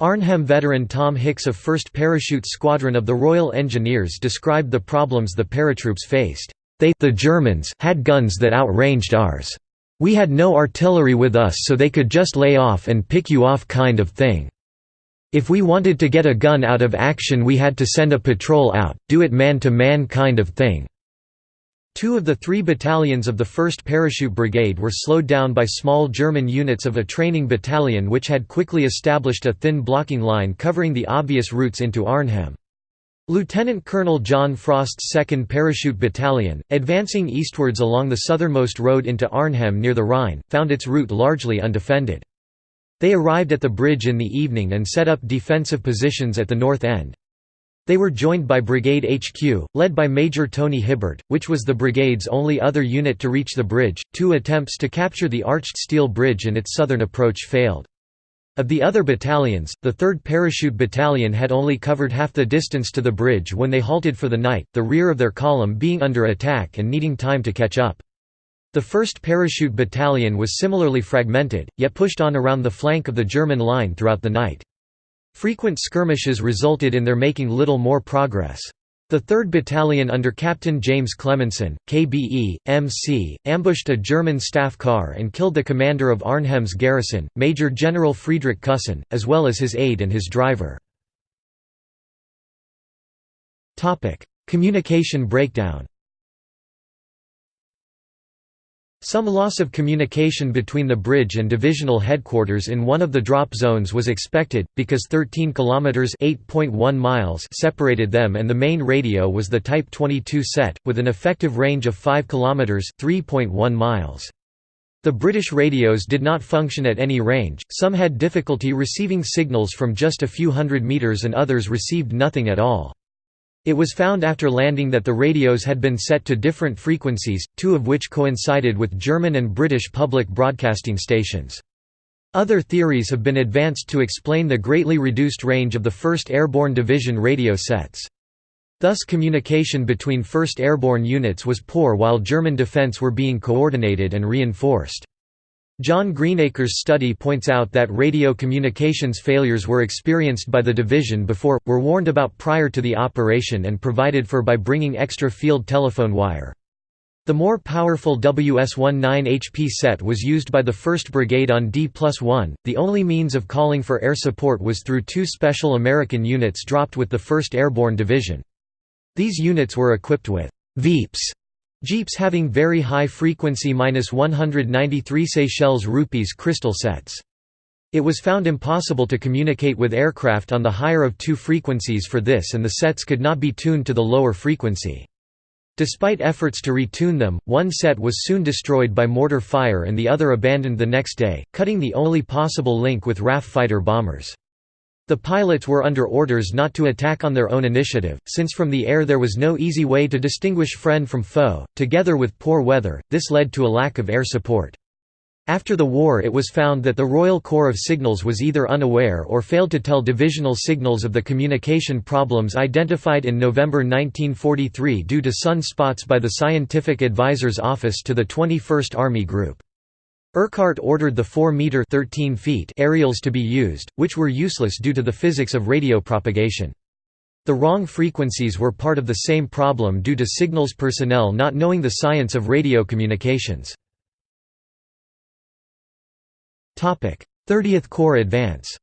Arnhem veteran Tom Hicks of 1st Parachute Squadron of the Royal Engineers described the problems the paratroops faced. They the Germans had guns that outranged ours. We had no artillery with us so they could just lay off and pick you off kind of thing. If we wanted to get a gun out of action we had to send a patrol out, do it man to man kind of thing. Two of the three battalions of the 1st Parachute Brigade were slowed down by small German units of a training battalion which had quickly established a thin blocking line covering the obvious routes into Arnhem. Lieutenant Colonel John Frost's 2nd Parachute Battalion, advancing eastwards along the southernmost road into Arnhem near the Rhine, found its route largely undefended. They arrived at the bridge in the evening and set up defensive positions at the north end. They were joined by Brigade HQ, led by Major Tony Hibbert, which was the brigade's only other unit to reach the bridge. Two attempts to capture the arched steel bridge and its southern approach failed. Of the other battalions, the 3rd Parachute Battalion had only covered half the distance to the bridge when they halted for the night, the rear of their column being under attack and needing time to catch up. The 1st Parachute Battalion was similarly fragmented, yet pushed on around the flank of the German line throughout the night. Frequent skirmishes resulted in their making little more progress. The 3rd Battalion under Captain James Cleminson, KBE, MC, ambushed a German staff car and killed the commander of Arnhem's garrison, Major General Friedrich Kussin, as well as his aide and his driver. Communication breakdown Some loss of communication between the bridge and divisional headquarters in one of the drop zones was expected, because 13 kilometers (8.1 miles) separated them and the main radio was the Type 22 set, with an effective range of 5 kilometers (3.1 miles). The British radios did not function at any range, some had difficulty receiving signals from just a few hundred meters and others received nothing at all. It was found after landing that the radios had been set to different frequencies, two of which coincided with German and British public broadcasting stations. Other theories have been advanced to explain the greatly reduced range of the 1st Airborne Division radio sets. Thus communication between 1st Airborne units was poor while German defense were being coordinated and reinforced. John Greenacre's study points out that radio communications failures were experienced by the division before, were warned about prior to the operation and provided for by bringing extra field telephone wire. The more powerful WS-19 HP set was used by the 1st Brigade on D-1, the only means of calling for air support was through two special American units dropped with the 1st Airborne Division. These units were equipped with «Veeps» Jeeps having very high frequency 193 Seychelles rupees crystal sets. It was found impossible to communicate with aircraft on the higher of two frequencies for this and the sets could not be tuned to the lower frequency. Despite efforts to retune them, one set was soon destroyed by mortar fire and the other abandoned the next day, cutting the only possible link with RAF fighter bombers. The pilots were under orders not to attack on their own initiative, since from the air there was no easy way to distinguish friend from foe. Together with poor weather, this led to a lack of air support. After the war it was found that the Royal Corps of Signals was either unaware or failed to tell divisional signals of the communication problems identified in November 1943 due to sun spots by the Scientific Advisor's Office to the 21st Army Group. Urquhart ordered the 4-meter (13 feet) aerials to be used, which were useless due to the physics of radio propagation. The wrong frequencies were part of the same problem due to signals personnel not knowing the science of radio communications. 30th Corps advance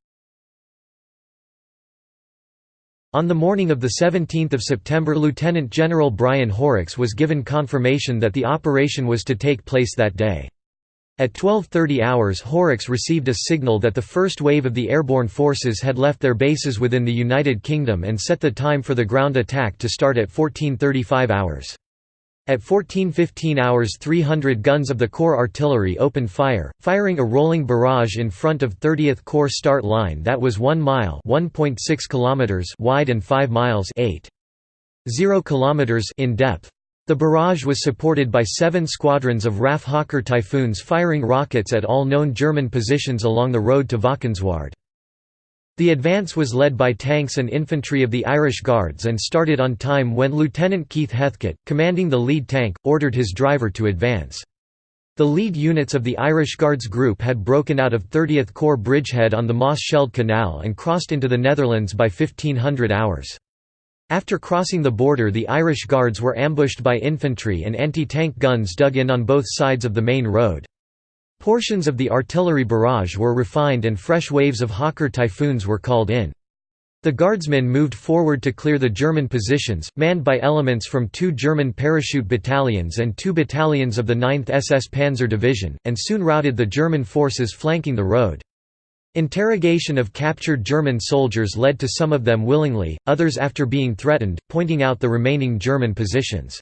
On the morning of 17 September Lieutenant General Brian Horrocks was given confirmation that the operation was to take place that day. At 12.30 hours Horrocks received a signal that the first wave of the airborne forces had left their bases within the United Kingdom and set the time for the ground attack to start at 14.35 hours. At 1415 hours 300 guns of the Corps artillery opened fire, firing a rolling barrage in front of 30th Corps start line that was 1 mile kilometers wide and 5 miles 8.0 kilometers in depth. The barrage was supported by seven squadrons of RAF Hawker Typhoons firing rockets at all known German positions along the road to Valkenswaard. The advance was led by tanks and infantry of the Irish Guards and started on time when Lieutenant Keith Heathcote, commanding the lead tank, ordered his driver to advance. The lead units of the Irish Guards Group had broken out of 30th Corps bridgehead on the Maas Scheldt Canal and crossed into the Netherlands by 1500 hours. After crossing the border the Irish Guards were ambushed by infantry and anti-tank guns dug in on both sides of the main road. Portions of the artillery barrage were refined and fresh waves of Hawker Typhoons were called in. The guardsmen moved forward to clear the German positions, manned by elements from two German parachute battalions and two battalions of the 9th SS Panzer Division, and soon routed the German forces flanking the road. Interrogation of captured German soldiers led to some of them willingly, others after being threatened, pointing out the remaining German positions.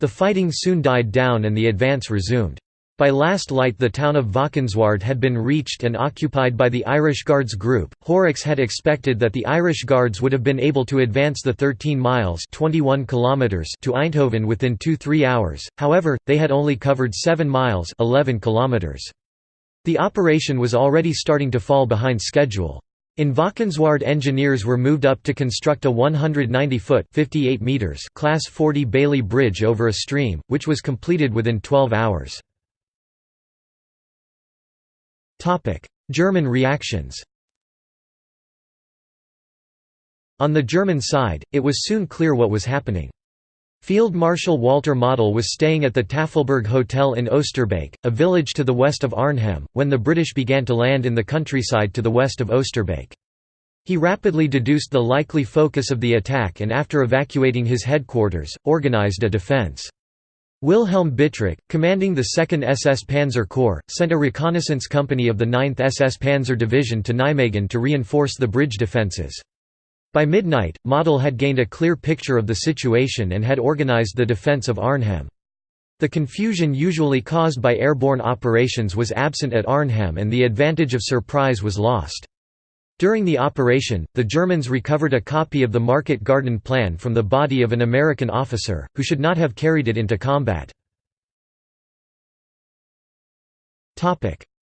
The fighting soon died down and the advance resumed. By last light the town of Valkenswaard had been reached and occupied by the Irish Guards Group. Horrocks had expected that the Irish Guards would have been able to advance the 13 miles 21 kilometers to Eindhoven within 2–3 hours, however, they had only covered 7 miles 11 kilometers. The operation was already starting to fall behind schedule. In Valkenswaard engineers were moved up to construct a 190-foot Class 40 Bailey Bridge over a stream, which was completed within 12 hours. German reactions On the German side, it was soon clear what was happening. Field Marshal Walter Model was staying at the Tafelberg Hotel in Oosterbeek, a village to the west of Arnhem, when the British began to land in the countryside to the west of Oosterbeek. He rapidly deduced the likely focus of the attack and after evacuating his headquarters, organized a defense. Wilhelm Bittrich, commanding the 2nd SS Panzer Corps, sent a reconnaissance company of the 9th SS Panzer Division to Nijmegen to reinforce the bridge defences. By midnight, Model had gained a clear picture of the situation and had organized the defense of Arnhem. The confusion usually caused by airborne operations was absent at Arnhem and the advantage of surprise was lost. During the operation, the Germans recovered a copy of the Market Garden Plan from the body of an American officer, who should not have carried it into combat.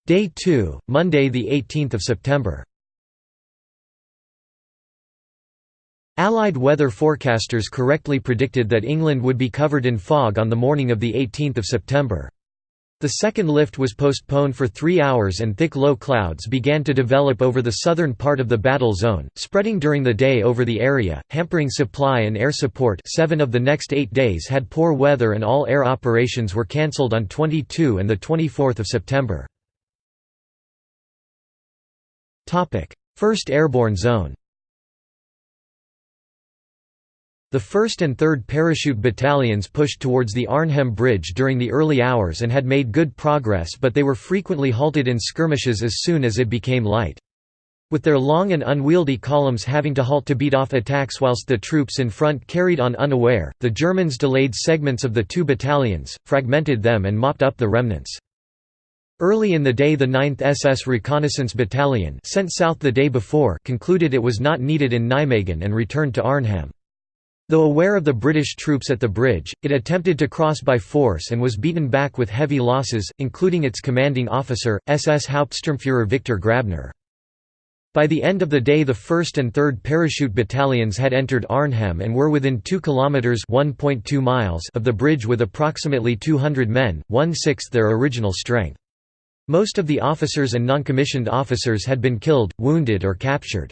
Day 2, Monday 18 September Allied weather forecasters correctly predicted that England would be covered in fog on the morning of 18 September. The second lift was postponed for three hours and thick low clouds began to develop over the southern part of the battle zone, spreading during the day over the area, hampering supply and air support seven of the next eight days had poor weather and all air operations were cancelled on 22 and 24 September. First Airborne Zone The 1st and 3rd Parachute Battalions pushed towards the Arnhem Bridge during the early hours and had made good progress but they were frequently halted in skirmishes as soon as it became light. With their long and unwieldy columns having to halt to beat off attacks whilst the troops in front carried on unaware, the Germans delayed segments of the two battalions, fragmented them and mopped up the remnants. Early in the day the 9th SS Reconnaissance Battalion sent south the day before concluded it was not needed in Nijmegen and returned to Arnhem. Though aware of the British troops at the bridge, it attempted to cross by force and was beaten back with heavy losses, including its commanding officer, SS Hauptsturmführer Victor Grabner. By the end of the day the 1st and 3rd Parachute Battalions had entered Arnhem and were within 2 kilometers (1.2 miles) of the bridge with approximately 200 men, one-sixth their original strength. Most of the officers and non-commissioned officers had been killed, wounded or captured.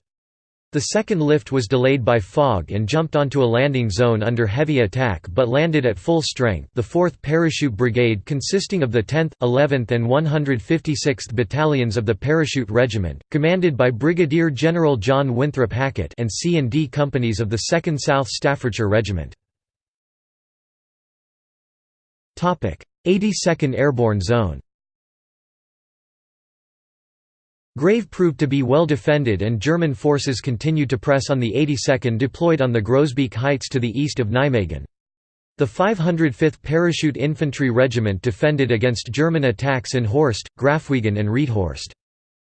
The second lift was delayed by fog and jumped onto a landing zone under heavy attack but landed at full strength the 4th Parachute Brigade consisting of the 10th, 11th and 156th Battalions of the Parachute Regiment, commanded by Brigadier General John Winthrop Hackett and C and D companies of the 2nd South Staffordshire Regiment. 82nd Airborne Zone Grave proved to be well defended and German forces continued to press on the 82nd deployed on the Groesbeek Heights to the east of Nijmegen. The 505th Parachute Infantry Regiment defended against German attacks in Horst, Grafwegen and Riethorst.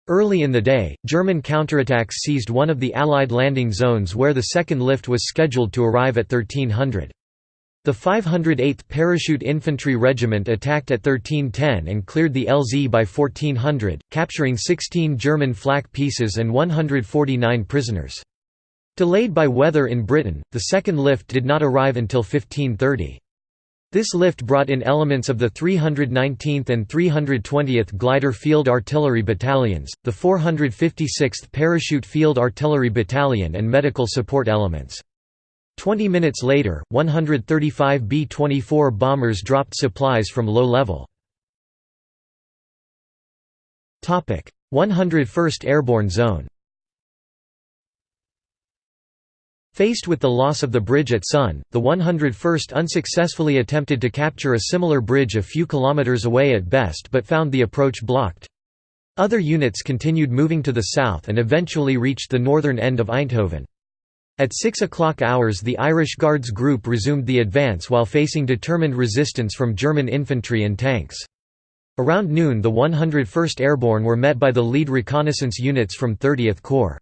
Early in the day, German counterattacks seized one of the Allied landing zones where the second lift was scheduled to arrive at 1300. The 508th Parachute Infantry Regiment attacked at 1310 and cleared the LZ by 1400, capturing 16 German flak pieces and 149 prisoners. Delayed by weather in Britain, the second lift did not arrive until 1530. This lift brought in elements of the 319th and 320th Glider Field Artillery Battalions, the 456th Parachute Field Artillery Battalion and medical support elements. Twenty minutes later, 135 B-24 bombers dropped supplies from low level. 101st Airborne Zone Faced with the loss of the bridge at Son, the 101st unsuccessfully attempted to capture a similar bridge a few kilometers away at Best but found the approach blocked. Other units continued moving to the south and eventually reached the northern end of Eindhoven. At 6 o'clock hours the Irish Guards Group resumed the advance while facing determined resistance from German infantry and tanks. Around noon the 101st Airborne were met by the lead reconnaissance units from 30th Corps.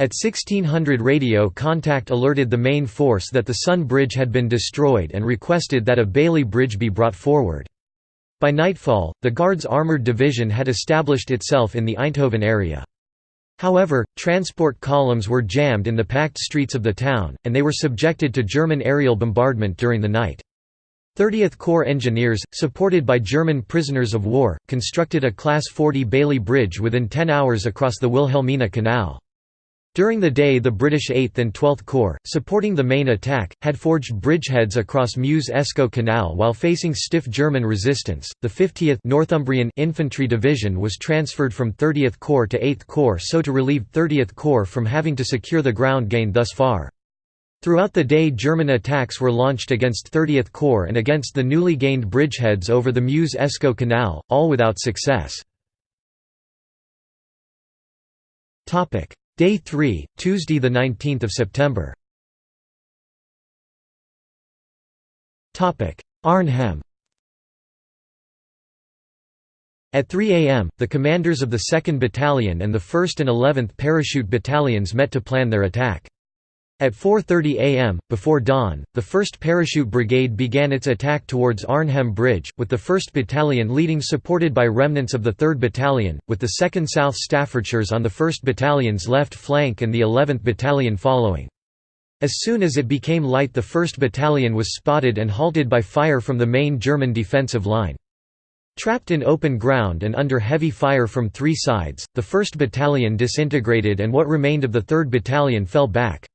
At 1600 radio contact alerted the main force that the Son Bridge had been destroyed and requested that a Bailey Bridge be brought forward. By nightfall, the Guards Armoured Division had established itself in the Eindhoven area. However, transport columns were jammed in the packed streets of the town, and they were subjected to German aerial bombardment during the night. 30th Corps engineers, supported by German prisoners of war, constructed a Class 40 Bailey Bridge within 10 hours across the Wilhelmina Canal. During the day the British 8th and 12th Corps, supporting the main attack, had forged bridgeheads across Meuse-Escaut Canal while facing stiff German resistance. The 50th Northumbrian Infantry Division was transferred from 30th Corps to 8th Corps so to relieve 30th Corps from having to secure the ground gained thus far. Throughout the day German attacks were launched against 30th Corps and against the newly gained bridgeheads over the Meuse-Escaut Canal, all without success. Day 3, Tuesday 19 September Arnhem At 3 am, the commanders of the 2nd Battalion and the 1st and 11th Parachute Battalions met to plan their attack. At 4.30 am, before dawn, the 1st Parachute Brigade began its attack towards Arnhem Bridge, with the 1st Battalion leading supported by remnants of the 3rd Battalion, with the 2nd South Staffordshires on the 1st Battalion's left flank and the 11th Battalion following. As soon as it became light the 1st Battalion was spotted and halted by fire from the main German defensive line. Trapped in open ground and under heavy fire from three sides, the 1st Battalion disintegrated and what remained of the 3rd Battalion fell back.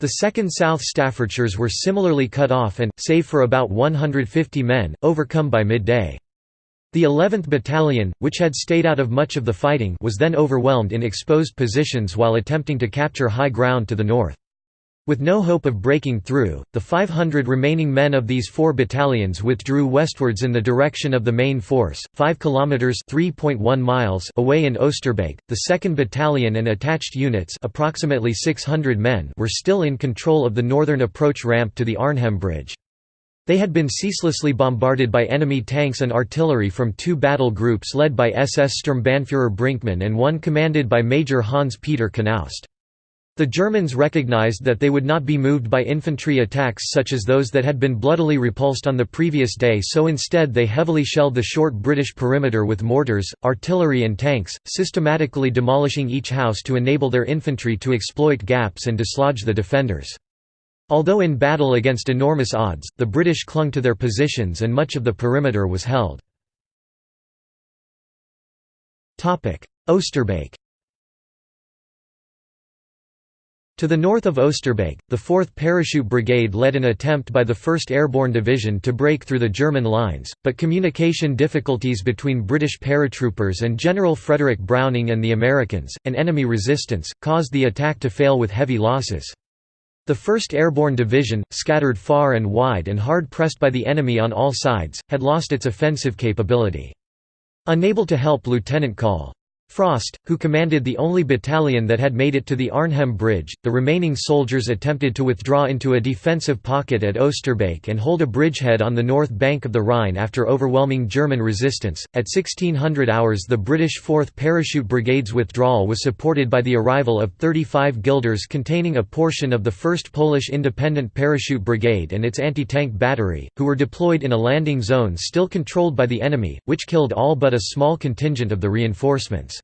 The 2nd South Staffordshires were similarly cut off and, save for about 150 men, overcome by midday. The 11th Battalion, which had stayed out of much of the fighting was then overwhelmed in exposed positions while attempting to capture high ground to the north. With no hope of breaking through, the 500 remaining men of these four battalions withdrew westwards in the direction of the main force, 5 kilometers (3.1 miles) away in Oosterbeek. The 2nd Battalion and attached units, approximately 600 men, were still in control of the northern approach ramp to the Arnhem Bridge. They had been ceaselessly bombarded by enemy tanks and artillery from two battle groups led by SS Sturmbannführer Brinkmann and one commanded by Major Hans-Peter Knaust. The Germans recognized that they would not be moved by infantry attacks such as those that had been bloodily repulsed on the previous day so instead they heavily shelled the short British perimeter with mortars, artillery and tanks, systematically demolishing each house to enable their infantry to exploit gaps and dislodge the defenders. Although in battle against enormous odds, the British clung to their positions and much of the perimeter was held. Oosterbeek To the north of Oosterbeek, the 4th Parachute Brigade led an attempt by the 1st Airborne Division to break through the German lines, but communication difficulties between British paratroopers and General Frederick Browning and the Americans, and enemy resistance, caused the attack to fail with heavy losses. The 1st Airborne Division, scattered far and wide and hard pressed by the enemy on all sides, had lost its offensive capability. Unable to help Lieutenant Col. Frost, who commanded the only battalion that had made it to the Arnhem Bridge, the remaining soldiers attempted to withdraw into a defensive pocket at Oosterbeek and hold a bridgehead on the north bank of the Rhine after overwhelming German resistance. At 1600 hours, the British 4th Parachute Brigade's withdrawal was supported by the arrival of 35 gliders containing a portion of the 1st Polish Independent Parachute Brigade and its anti tank battery, who were deployed in a landing zone still controlled by the enemy, which killed all but a small contingent of the reinforcements.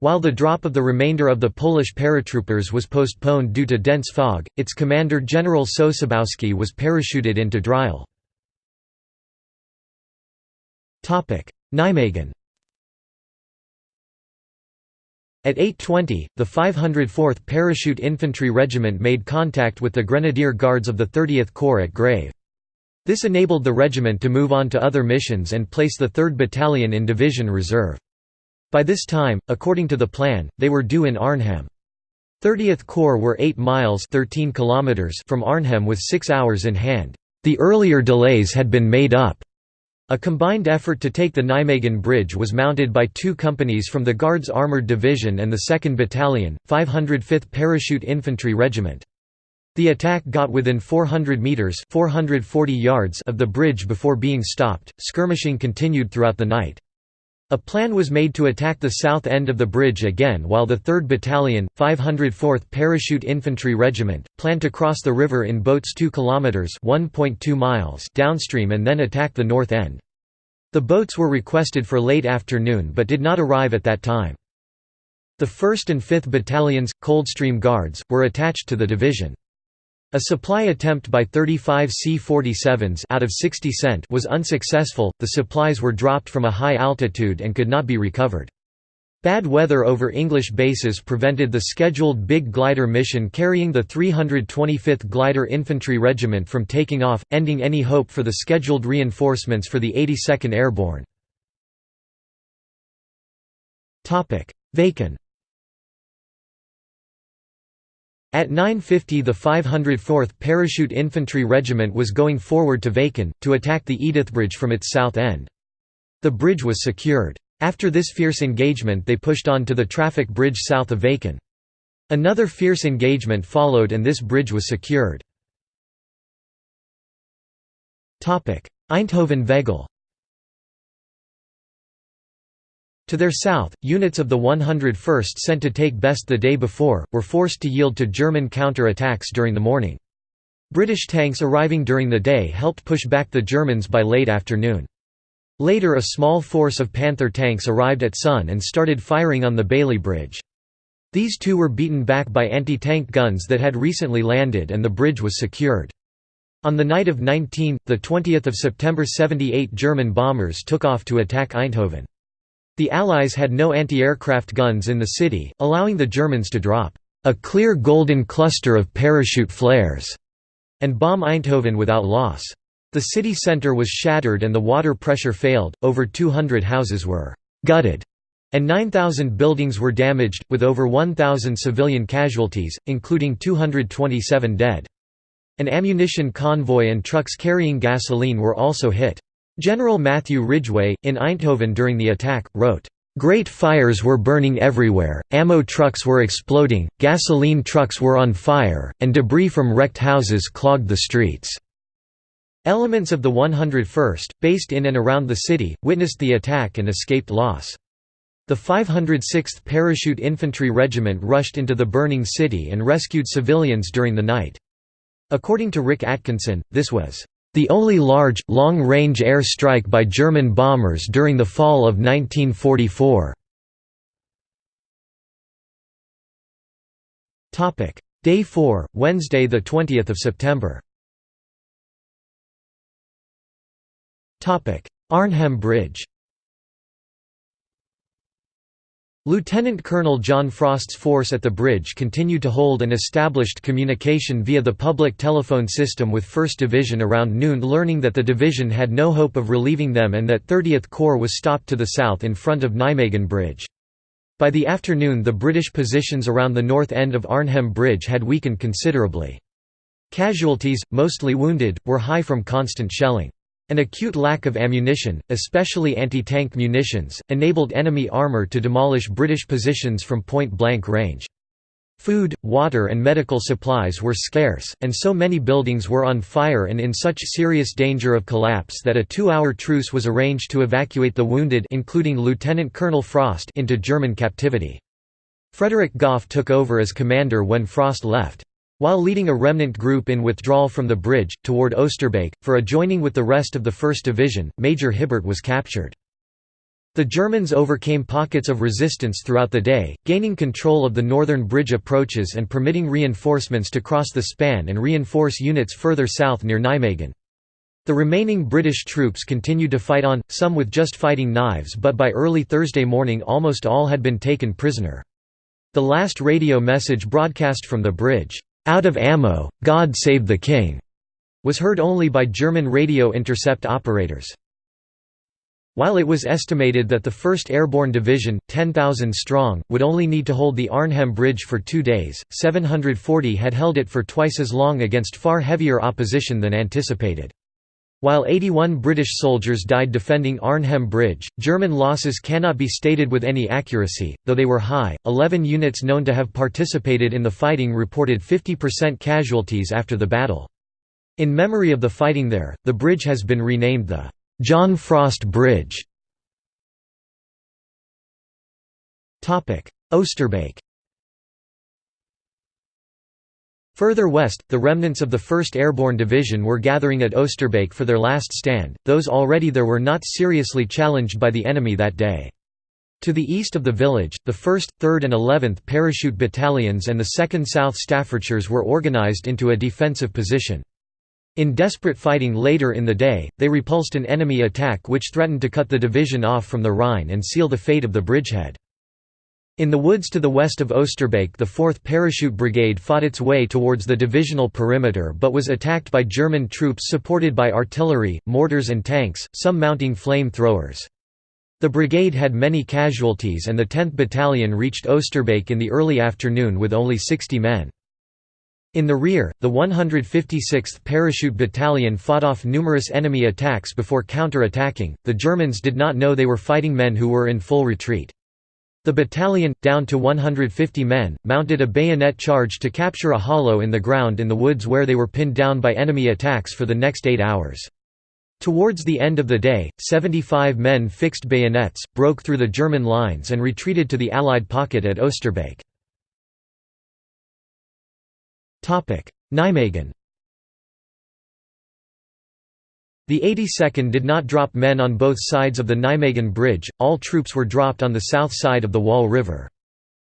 While the drop of the remainder of the Polish paratroopers was postponed due to dense fog, its commander General Sosabowski was parachuted into Driel. Nijmegen At 8.20, the 504th Parachute Infantry Regiment made contact with the Grenadier Guards of the 30th Corps at Grave. This enabled the regiment to move on to other missions and place the 3rd Battalion in Division Reserve. By this time, according to the plan, they were due in Arnhem. 30th Corps were 8 miles 13 kilometers from Arnhem with 6 hours in hand. The earlier delays had been made up. A combined effort to take the Nijmegen Bridge was mounted by two companies from the Guards Armoured Division and the 2nd Battalion, 505th Parachute Infantry Regiment. The attack got within 400 metres 440 yards of the bridge before being stopped. Skirmishing continued throughout the night. A plan was made to attack the south end of the bridge again while the 3rd Battalion, 504th Parachute Infantry Regiment, planned to cross the river in boats 2 kilometers (1.2 miles) downstream and then attack the north end. The boats were requested for late afternoon but did not arrive at that time. The 1st and 5th Battalions, Coldstream Guards, were attached to the division. A supply attempt by 35 C-47s out of 60 cent was unsuccessful, the supplies were dropped from a high altitude and could not be recovered. Bad weather over English bases prevented the scheduled big glider mission carrying the 325th Glider Infantry Regiment from taking off, ending any hope for the scheduled reinforcements for the 82nd Airborne. Wakken at 9.50 the 504th Parachute Infantry Regiment was going forward to Wakken, to attack the Edith Bridge from its south end. The bridge was secured. After this fierce engagement they pushed on to the traffic bridge south of Wakken. Another fierce engagement followed and this bridge was secured. Eindhoven-Veghel To their south, units of the 101st sent to take Best the day before, were forced to yield to German counter-attacks during the morning. British tanks arriving during the day helped push back the Germans by late afternoon. Later a small force of Panther tanks arrived at Son and started firing on the Bailey Bridge. These two were beaten back by anti-tank guns that had recently landed and the bridge was secured. On the night of 19, 20 September 78 German bombers took off to attack Eindhoven. The Allies had no anti-aircraft guns in the city, allowing the Germans to drop a clear golden cluster of parachute flares and bomb Eindhoven without loss. The city centre was shattered and the water pressure failed, over 200 houses were «gutted» and 9,000 buildings were damaged, with over 1,000 civilian casualties, including 227 dead. An ammunition convoy and trucks carrying gasoline were also hit. General Matthew Ridgway, in Eindhoven during the attack, wrote, "...great fires were burning everywhere, ammo trucks were exploding, gasoline trucks were on fire, and debris from wrecked houses clogged the streets." Elements of the 101st, based in and around the city, witnessed the attack and escaped loss. The 506th Parachute Infantry Regiment rushed into the burning city and rescued civilians during the night. According to Rick Atkinson, this was the only large, long-range air strike by German bombers during the fall of 1944. Day 4, Wednesday 20 September. Arnhem Bridge Lieutenant Colonel John Frost's force at the bridge continued to hold and established communication via the public telephone system with 1st Division around noon learning that the division had no hope of relieving them and that 30th Corps was stopped to the south in front of Nijmegen Bridge. By the afternoon the British positions around the north end of Arnhem Bridge had weakened considerably. Casualties, mostly wounded, were high from constant shelling. An acute lack of ammunition, especially anti-tank munitions, enabled enemy armour to demolish British positions from point-blank range. Food, water and medical supplies were scarce, and so many buildings were on fire and in such serious danger of collapse that a two-hour truce was arranged to evacuate the wounded including Lieutenant Colonel Frost into German captivity. Frederick Gough took over as commander when Frost left. While leading a remnant group in withdrawal from the bridge, toward Oosterbeek, for a joining with the rest of the 1st Division, Major Hibbert was captured. The Germans overcame pockets of resistance throughout the day, gaining control of the northern bridge approaches and permitting reinforcements to cross the span and reinforce units further south near Nijmegen. The remaining British troops continued to fight on, some with just fighting knives but by early Thursday morning almost all had been taken prisoner. The last radio message broadcast from the bridge, "'Out of ammo, God save the King' was heard only by German radio intercept operators. While it was estimated that the 1st Airborne Division, 10,000 strong, would only need to hold the Arnhem Bridge for two days, 740 had held it for twice as long against far heavier opposition than anticipated. While 81 British soldiers died defending Arnhem Bridge, German losses cannot be stated with any accuracy, though they were high. Eleven units known to have participated in the fighting reported 50% casualties after the battle. In memory of the fighting there, the bridge has been renamed the John Frost Bridge. Oosterbeek Further west, the remnants of the 1st Airborne Division were gathering at Oosterbeek for their last stand, those already there were not seriously challenged by the enemy that day. To the east of the village, the 1st, 3rd and 11th Parachute Battalions and the 2nd South Staffordshires were organised into a defensive position. In desperate fighting later in the day, they repulsed an enemy attack which threatened to cut the division off from the Rhine and seal the fate of the bridgehead. In the woods to the west of Oosterbeek the 4th Parachute Brigade fought its way towards the divisional perimeter but was attacked by German troops supported by artillery, mortars and tanks, some mounting flame throwers. The brigade had many casualties and the 10th Battalion reached Oosterbeek in the early afternoon with only 60 men. In the rear, the 156th Parachute Battalion fought off numerous enemy attacks before counter-attacking. The Germans did not know they were fighting men who were in full retreat. The battalion, down to 150 men, mounted a bayonet charge to capture a hollow in the ground in the woods where they were pinned down by enemy attacks for the next eight hours. Towards the end of the day, 75 men fixed bayonets, broke through the German lines and retreated to the Allied pocket at Oosterbeek. Nijmegen The 82nd did not drop men on both sides of the Nijmegen Bridge, all troops were dropped on the south side of the Waal River.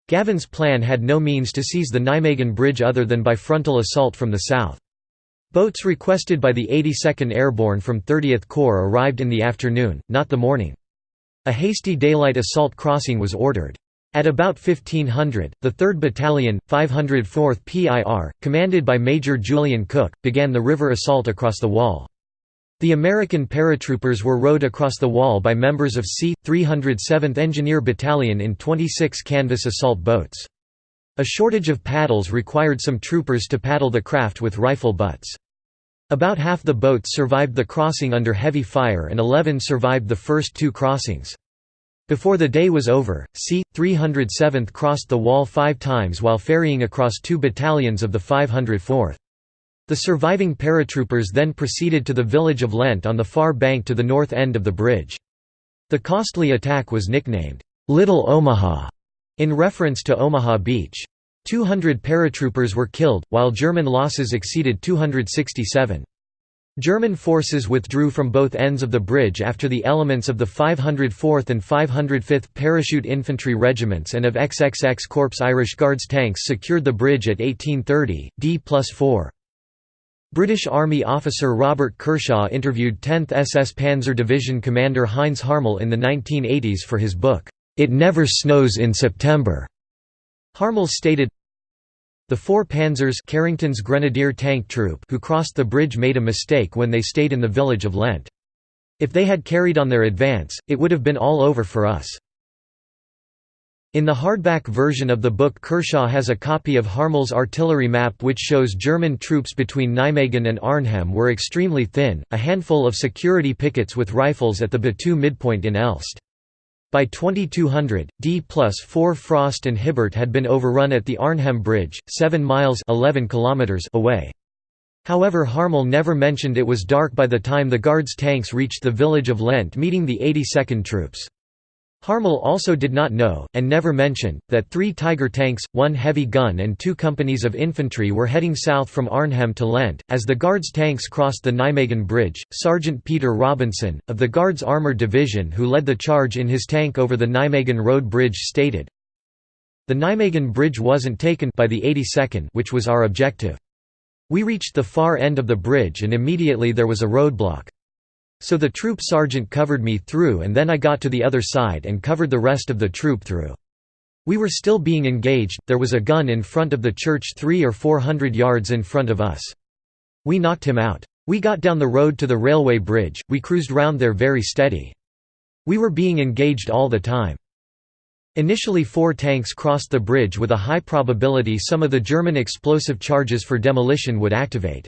Gavin's plan had no means to seize the Nijmegen Bridge other than by frontal assault from the south. Boats requested by the 82nd Airborne from 30th Corps arrived in the afternoon, not the morning. A hasty daylight assault crossing was ordered. At about 1500, the 3rd Battalion, 504th PIR, commanded by Major Julian Cook, began the river assault across the Waal. The American paratroopers were rowed across the Waal by members of C. 307th Engineer Battalion in 26 canvas assault boats. A shortage of paddles required some troopers to paddle the craft with rifle butts. About half the boats survived the crossing under heavy fire and 11 survived the first two crossings. Before the day was over, C. 307th crossed the Waal five times while ferrying across two battalions of the 504th. The surviving paratroopers then proceeded to the village of Lent on the far bank to the north end of the bridge. The costly attack was nicknamed, "'Little Omaha' in reference to Omaha Beach. 200 paratroopers were killed, while German losses exceeded 267. German forces withdrew from both ends of the bridge after the elements of the 504th and 505th Parachute Infantry Regiments and of XXX Corps Irish Guards tanks secured the bridge at 1830, D plus 4. British Army officer Robert Kershaw interviewed 10th SS Panzer Division commander Heinz Harmel in the 1980s for his book, It Never Snows in September. Harmel stated, The four Panzers Carrington's Grenadier Tank Troop who crossed the bridge made a mistake when they stayed in the village of Lent. If they had carried on their advance, it would have been all over for us. In the hardback version of the book Kershaw has a copy of Harmel's artillery map which shows German troops between Nijmegen and Arnhem were extremely thin, a handful of security pickets with rifles at the Betuwe midpoint in Elst. By 2200, D plus 4 Frost and Hibbert had been overrun at the Arnhem Bridge, 7 miles 11 kilometers away. However Harmel never mentioned it was dark by the time the Guards tanks reached the village of Lent meeting the 82nd troops. Harmel also did not know, and never mentioned, that three Tiger tanks, one heavy gun and two companies of infantry were heading south from Arnhem to Lent. As the Guards tanks crossed the Nijmegen Bridge, Sergeant Peter Robinson, of the Guards Armored Division who led the charge in his tank over the Nijmegen Road Bridge stated, The Nijmegen Bridge wasn't taken by the 82nd which was our objective. We reached the far end of the bridge and immediately there was a roadblock. So the troop sergeant covered me through and then I got to the other side and covered the rest of the troop through. We were still being engaged, there was a gun in front of the church three or four hundred yards in front of us. We knocked him out. We got down the road to the railway bridge, we cruised round there very steady. We were being engaged all the time. Initially four tanks crossed the bridge with a high probability some of the German explosive charges for demolition would activate.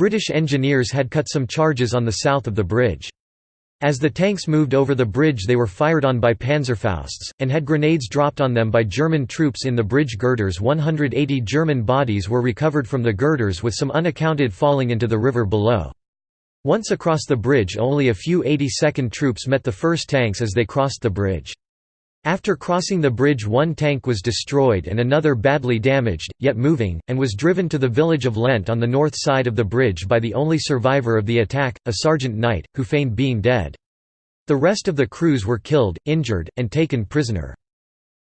British engineers had cut some charges on the south of the bridge. As the tanks moved over the bridge they were fired on by Panzerfausts, and had grenades dropped on them by German troops in the bridge girders 180 German bodies were recovered from the girders with some unaccounted falling into the river below. Once across the bridge only a few 82nd troops met the first tanks as they crossed the bridge. After crossing the bridge one tank was destroyed and another badly damaged, yet moving, and was driven to the village of Lent on the north side of the bridge by the only survivor of the attack, a Sergeant Knight, who feigned being dead. The rest of the crews were killed, injured, and taken prisoner.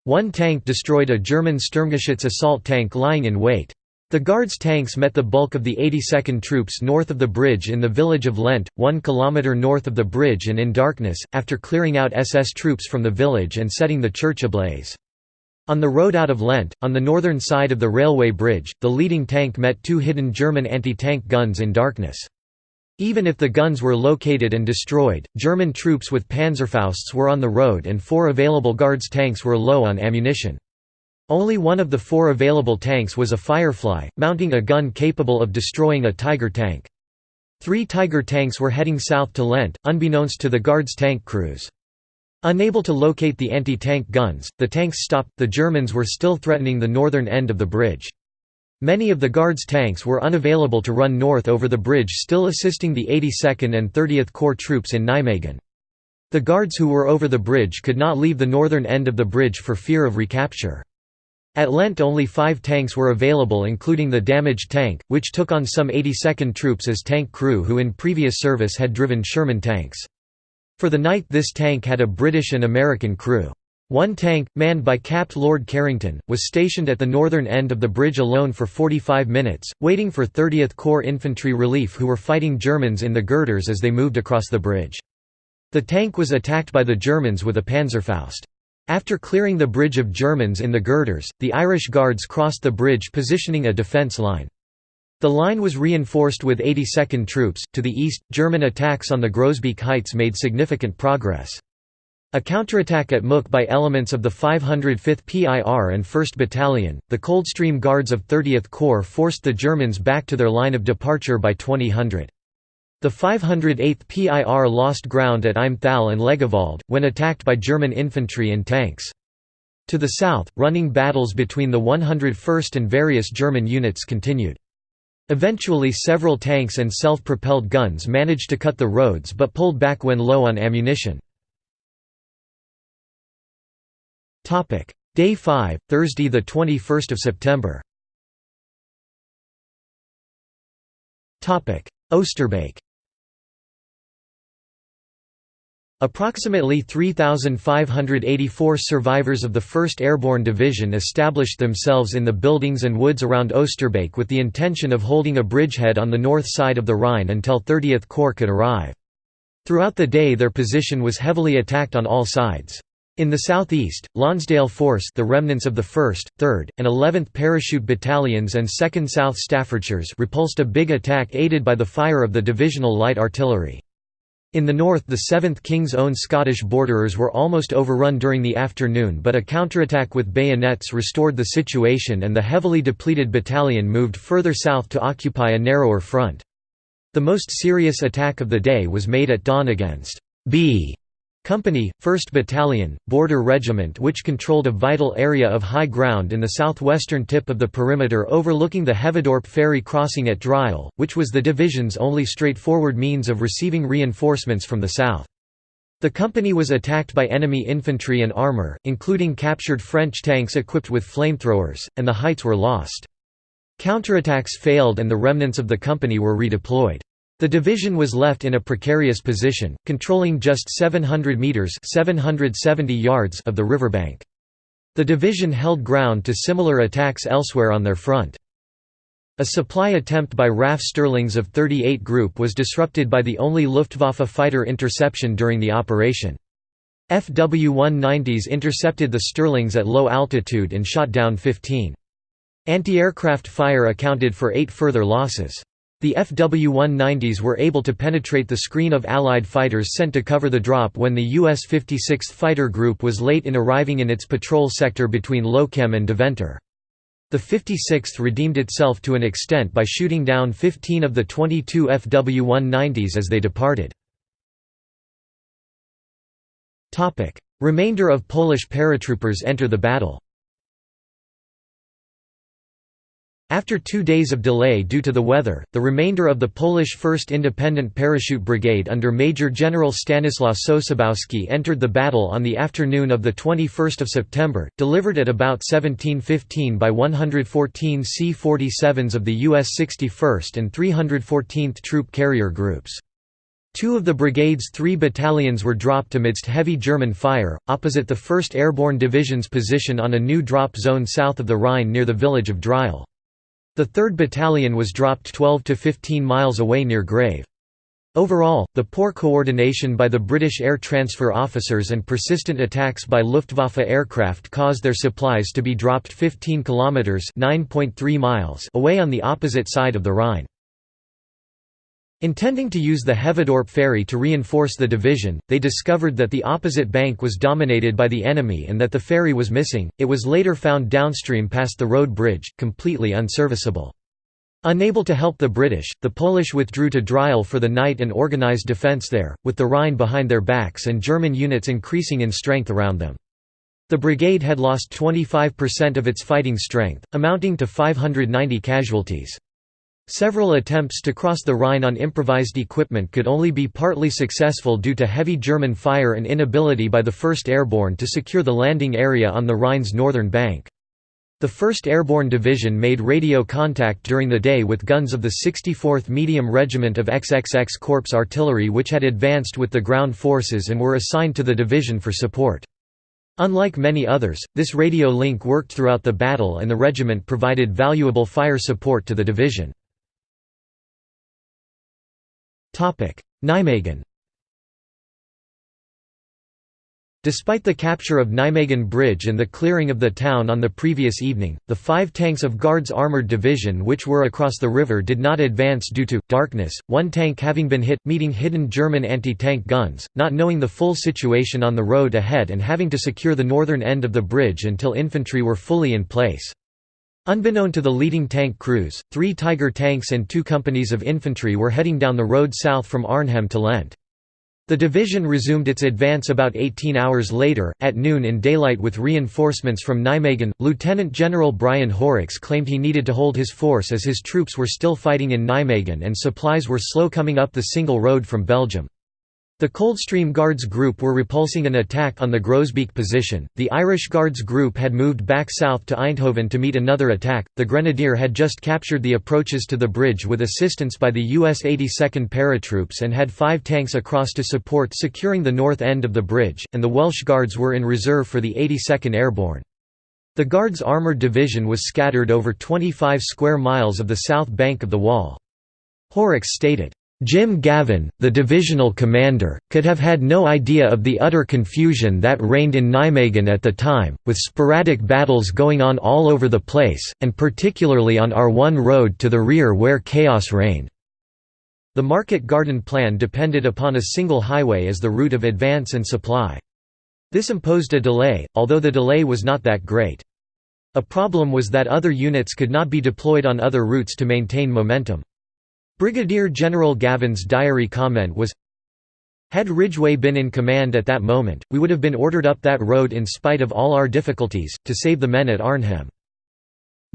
One tank destroyed a German Sturmgeschütz assault tank lying in wait. The Guards tanks met the bulk of the 82nd troops north of the bridge in the village of Lent, one kilometre north of the bridge and in darkness, after clearing out SS troops from the village and setting the church ablaze. On the road out of Lent, on the northern side of the railway bridge, the leading tank met two hidden German anti-tank guns in darkness. Even if the guns were located and destroyed, German troops with Panzerfausts were on the road and four available Guards tanks were low on ammunition. Only one of the four available tanks was a Firefly, mounting a gun capable of destroying a Tiger tank. Three Tiger tanks were heading south to Lent, unbeknownst to the Guards tank crews. Unable to locate the anti-tank guns, the tanks stopped, the Germans were still threatening the northern end of the bridge. Many of the Guards tanks were unavailable to run north over the bridge still assisting the 82nd and 30th Corps troops in Nijmegen. The Guards who were over the bridge could not leave the northern end of the bridge for fear of recapture. At Lent only five tanks were available including the damaged tank, which took on some 82nd troops as tank crew who in previous service had driven Sherman tanks. For the night this tank had a British and American crew. One tank, manned by Capt. Lord Carrington, was stationed at the northern end of the bridge alone for 45 minutes, waiting for 30th Corps infantry relief who were fighting Germans in the girders as they moved across the bridge. The tank was attacked by the Germans with a Panzerfaust. After clearing the bridge of Germans in the girders, the Irish Guards crossed the bridge positioning a defence line. The line was reinforced with 82nd troops. To the east, German attacks on the Groesbeek Heights made significant progress. A counterattack at Mook by elements of the 505th PIR and 1st Battalion, the Coldstream Guards of 30th Corps forced the Germans back to their line of departure by 2000. The 508th PIR lost ground at Imthal and Legewald, when attacked by German infantry and tanks. To the south, running battles between the 101st and various German units continued. Eventually several tanks and self-propelled guns managed to cut the roads but pulled back when low on ammunition. Day 5, Thursday 21 September Oosterbeek Approximately 3,584 survivors of the 1st Airborne Division established themselves in the buildings and woods around Oosterbeek with the intention of holding a bridgehead on the north side of the Rhine until 30th Corps could arrive. Throughout the day their position was heavily attacked on all sides. In the southeast, Lonsdale Force the remnants of the 1st, 3rd, and 11th Parachute Battalions and 2nd South Staffordshires repulsed a big attack aided by the fire of the divisional light artillery. In the north the 7th King's Own Scottish borderers were almost overrun during the afternoon but a counterattack with bayonets restored the situation and the heavily depleted battalion moved further south to occupy a narrower front. The most serious attack of the day was made at dawn against B Company, 1st Battalion, Border Regiment which controlled a vital area of high ground in the southwestern tip of the perimeter overlooking the Heveadorp ferry crossing at Driel, which was the division's only straightforward means of receiving reinforcements from the south. The company was attacked by enemy infantry and armour, including captured French tanks equipped with flamethrowers, and the heights were lost. Counterattacks failed and the remnants of the company were redeployed. The division was left in a precarious position, controlling just 700 metres 770 yards of the riverbank. The division held ground to similar attacks elsewhere on their front. A supply attempt by RAF Stirlings of 38 Group was disrupted by the only Luftwaffe fighter interception during the operation. FW-190s intercepted the Stirlings at low altitude and shot down 15. Anti-aircraft fire accounted for eight further losses. The FW-190s were able to penetrate the screen of Allied fighters sent to cover the drop when the U.S. 56th Fighter Group was late in arriving in its patrol sector between Lochem and Deventer. The 56th redeemed itself to an extent by shooting down 15 of the 22 FW-190s as they departed. Remainder of Polish paratroopers enter the battle After two days of delay due to the weather, the remainder of the Polish 1st Independent Parachute Brigade under Major General Stanislaw Sosabowski entered the battle on the afternoon of 21 September, delivered at about 1715 by 114 C-47s of the U.S. 61st and 314th Troop Carrier Groups. Two of the brigade's three battalions were dropped amidst heavy German fire, opposite the 1st Airborne Division's position on a new drop zone south of the Rhine near the village of Driel. The 3rd Battalion was dropped 12 to 15 miles away near Grave. Overall, the poor coordination by the British air transfer officers and persistent attacks by Luftwaffe aircraft caused their supplies to be dropped 15 kilometers (9.3 miles) away on the opposite side of the Rhine. Intending to use the Heveadorp ferry to reinforce the division, they discovered that the opposite bank was dominated by the enemy and that the ferry was missing. It was later found downstream past the road bridge, completely unserviceable. Unable to help the British, the Polish withdrew to Driel for the night and organized defence there, with the Rhine behind their backs and German units increasing in strength around them. The brigade had lost 25% of its fighting strength, amounting to 590 casualties. Several attempts to cross the Rhine on improvised equipment could only be partly successful due to heavy German fire and inability by the 1st Airborne to secure the landing area on the Rhine's northern bank. The 1st Airborne Division made radio contact during the day with guns of the 64th Medium Regiment of XXX Corps Artillery which had advanced with the ground forces and were assigned to the division for support. Unlike many others, this radio link worked throughout the battle and the regiment provided valuable fire support to the division. Nijmegen Despite the capture of Nijmegen Bridge and the clearing of the town on the previous evening, the five tanks of Guards Armoured Division which were across the river did not advance due to darkness, one tank having been hit, meeting hidden German anti-tank guns, not knowing the full situation on the road ahead and having to secure the northern end of the bridge until infantry were fully in place. Unbeknown to the leading tank crews, three Tiger tanks and two companies of infantry were heading down the road south from Arnhem to Lent. The division resumed its advance about 18 hours later, at noon in daylight with reinforcements from Nijmegen. Lieutenant General Brian Horrocks claimed he needed to hold his force as his troops were still fighting in Nijmegen and supplies were slow coming up the single road from Belgium. The Coldstream Guards Group were repulsing an attack on the Groesbeek position. The Irish Guards Group had moved back south to Eindhoven to meet another attack. The Grenadier had just captured the approaches to the bridge with assistance by the U.S. 82nd Paratroops and had five tanks across to support securing the north end of the bridge, and the Welsh Guards were in reserve for the 82nd Airborne. The Guards' armoured division was scattered over 25 square miles of the south bank of the Waal. Horrocks stated, Jim Gavin, the divisional commander, could have had no idea of the utter confusion that reigned in Nijmegen at the time, with sporadic battles going on all over the place, and particularly on our one road to the rear where chaos reigned. The market garden plan depended upon a single highway as the route of advance and supply. This imposed a delay, although the delay was not that great. A problem was that other units could not be deployed on other routes to maintain momentum. Brigadier General Gavin's diary comment was, had Ridgway been in command at that moment, we would have been ordered up that road in spite of all our difficulties, to save the men at Arnhem.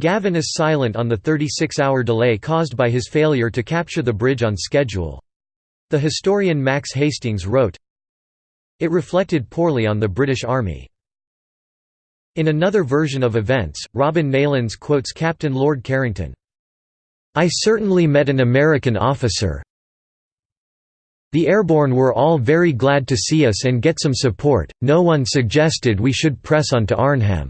Gavin is silent on the 36-hour delay caused by his failure to capture the bridge on schedule. The historian Max Hastings wrote, It reflected poorly on the British Army. In another version of events, Robin Neillands quotes Captain Lord Carrington. I certainly met an American officer, the airborne were all very glad to see us and get some support, no one suggested we should press on to Arnhem."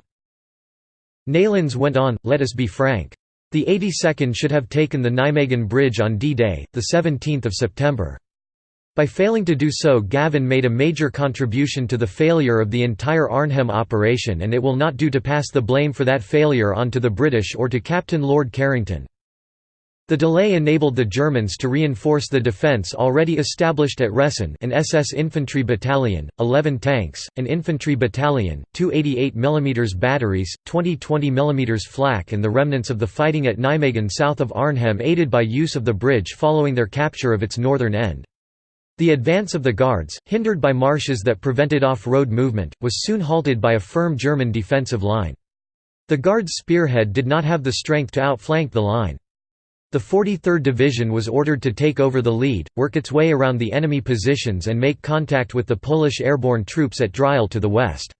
Neillands went on, let us be frank. The 82nd should have taken the Nijmegen Bridge on D-Day, 17 September. By failing to do so Gavin made a major contribution to the failure of the entire Arnhem operation and it will not do to pass the blame for that failure on to the British or to Captain Lord Carrington. The delay enabled the Germans to reinforce the defence already established at Ressen an SS infantry battalion, 11 tanks, an infantry battalion, two 88 mm batteries, 20 20 mm flak and the remnants of the fighting at Nijmegen south of Arnhem aided by use of the bridge following their capture of its northern end. The advance of the Guards, hindered by marshes that prevented off-road movement, was soon halted by a firm German defensive line. The Guards' spearhead did not have the strength to outflank the line. The 43rd Division was ordered to take over the lead, work its way around the enemy positions and make contact with the Polish airborne troops at Driel to the west.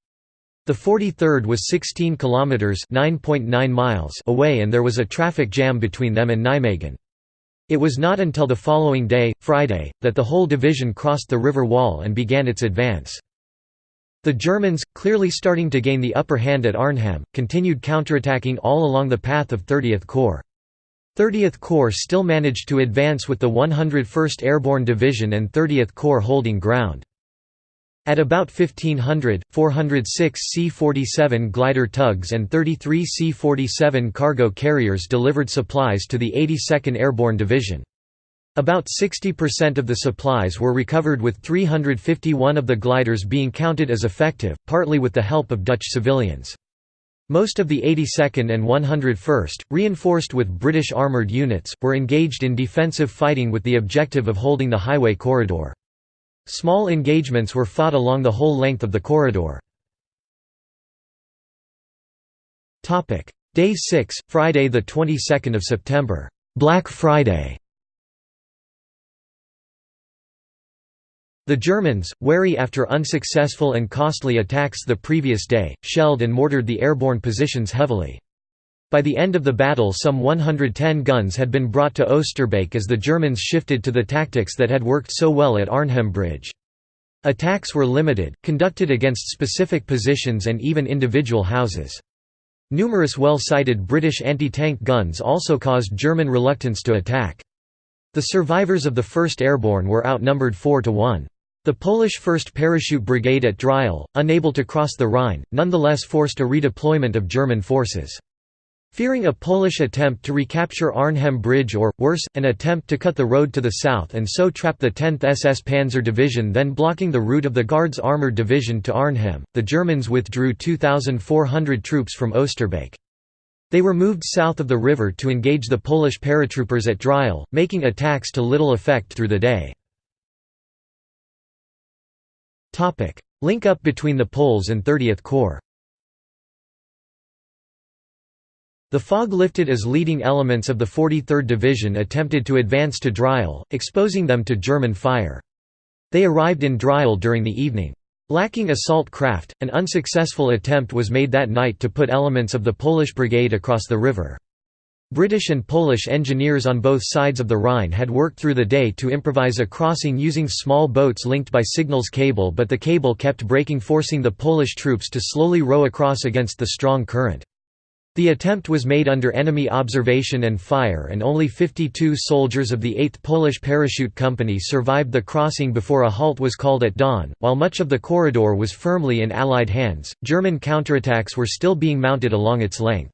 The 43rd was 16 kilometers (9.9 miles) away and there was a traffic jam between them and Nijmegen. It was not until the following day, Friday, that the whole division crossed the river Waal and began its advance. The Germans, clearly starting to gain the upper hand at Arnhem, continued counterattacking all along the path of 30th Corps. 30th Corps still managed to advance with the 101st Airborne Division and 30th Corps holding ground. At about 1500, 406 C-47 glider tugs and 33 C-47 cargo carriers delivered supplies to the 82nd Airborne Division. About 60% of the supplies were recovered with 351 of the gliders being counted as effective, partly with the help of Dutch civilians. Most of the 82nd and 101st, reinforced with British armoured units, were engaged in defensive fighting with the objective of holding the highway corridor. Small engagements were fought along the whole length of the corridor. Day 6, Friday 22 September Black Friday The Germans, wary after unsuccessful and costly attacks the previous day, shelled and mortared the airborne positions heavily. By the end of the battle some 110 guns had been brought to Oosterbeek as the Germans shifted to the tactics that had worked so well at Arnhem Bridge. Attacks were limited, conducted against specific positions and even individual houses. Numerous well-sighted British anti-tank guns also caused German reluctance to attack. The survivors of the 1st Airborne were outnumbered 4 to 1. The Polish 1st Parachute Brigade at Driel, unable to cross the Rhine, nonetheless forced a redeployment of German forces. Fearing a Polish attempt to recapture Arnhem Bridge or, worse, an attempt to cut the road to the south and so trap the 10th SS Panzer Division then blocking the route of the Guards Armoured Division to Arnhem, the Germans withdrew 2,400 troops from Oosterbeek. They were moved south of the river to engage the Polish paratroopers at Driel, making attacks to little effect through the day. Link up between the Poles and 30th Corps The fog lifted as leading elements of the 43rd Division attempted to advance to Driel, exposing them to German fire. They arrived in Driel during the evening. Lacking assault craft, an unsuccessful attempt was made that night to put elements of the Polish brigade across the river. British and Polish engineers on both sides of the Rhine had worked through the day to improvise a crossing using small boats linked by signals cable but the cable kept breaking forcing the Polish troops to slowly row across against the strong current. The attempt was made under enemy observation and fire and only 52 soldiers of the 8th Polish Parachute Company survived the crossing before a halt was called at dawn. While much of the corridor was firmly in Allied hands, German counterattacks were still being mounted along its length.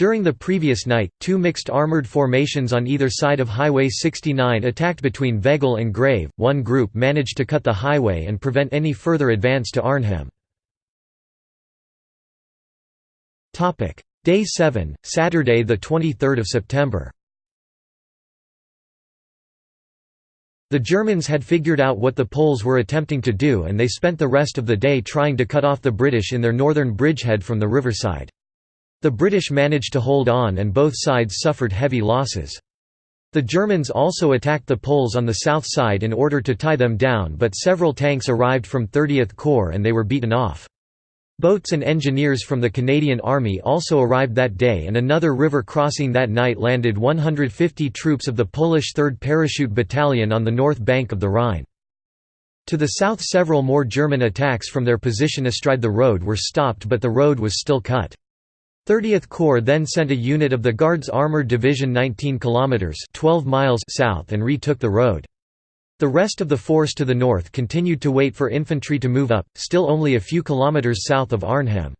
During the previous night, two mixed armored formations on either side of Highway 69 attacked between Veghel and Grave. One group managed to cut the highway and prevent any further advance to Arnhem. Topic: Day 7, Saturday the 23rd of September. The Germans had figured out what the Poles were attempting to do and they spent the rest of the day trying to cut off the British in their northern bridgehead from the riverside. The British managed to hold on and both sides suffered heavy losses. The Germans also attacked the Poles on the south side in order to tie them down but several tanks arrived from 30th Corps and they were beaten off. Boats and engineers from the Canadian Army also arrived that day and another river crossing that night landed 150 troops of the Polish 3rd Parachute Battalion on the north bank of the Rhine. To the south several more German attacks from their position astride the road were stopped but the road was still cut. 30th Corps then sent a unit of the Guards Armored Division 19 kilometers 12 miles south and retook the road. The rest of the force to the north continued to wait for infantry to move up, still only a few kilometers south of Arnhem.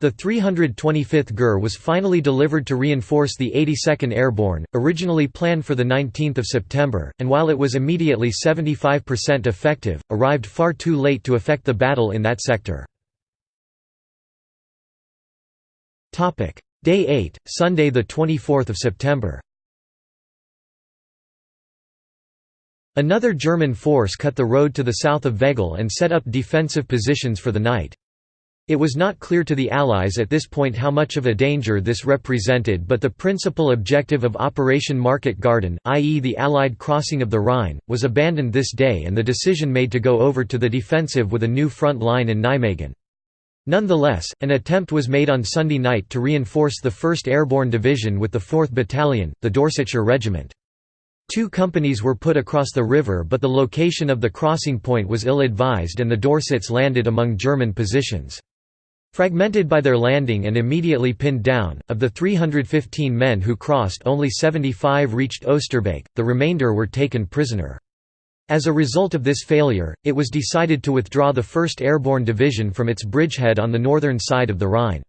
The 325th GIR was finally delivered to reinforce the 82nd Airborne, originally planned for 19 September, and while it was immediately 75% effective, arrived far too late to affect the battle in that sector. Topic: Day 8, Sunday the 24th of September. Another German force cut the road to the south of Veghel and set up defensive positions for the night. It was not clear to the Allies at this point how much of a danger this represented but the principal objective of Operation Market Garden, i.e. the Allied crossing of the Rhine, was abandoned this day and the decision made to go over to the defensive with a new front line in Nijmegen. Nonetheless, an attempt was made on Sunday night to reinforce the 1st Airborne Division with the 4th Battalion, the Dorsetshire Regiment. Two companies were put across the river but the location of the crossing point was ill-advised and the Dorsets landed among German positions. Fragmented by their landing and immediately pinned down, of the 315 men who crossed only 75 reached Oosterbeek, the remainder were taken prisoner. As a result of this failure, it was decided to withdraw the 1st Airborne Division from its bridgehead on the northern side of the Rhine.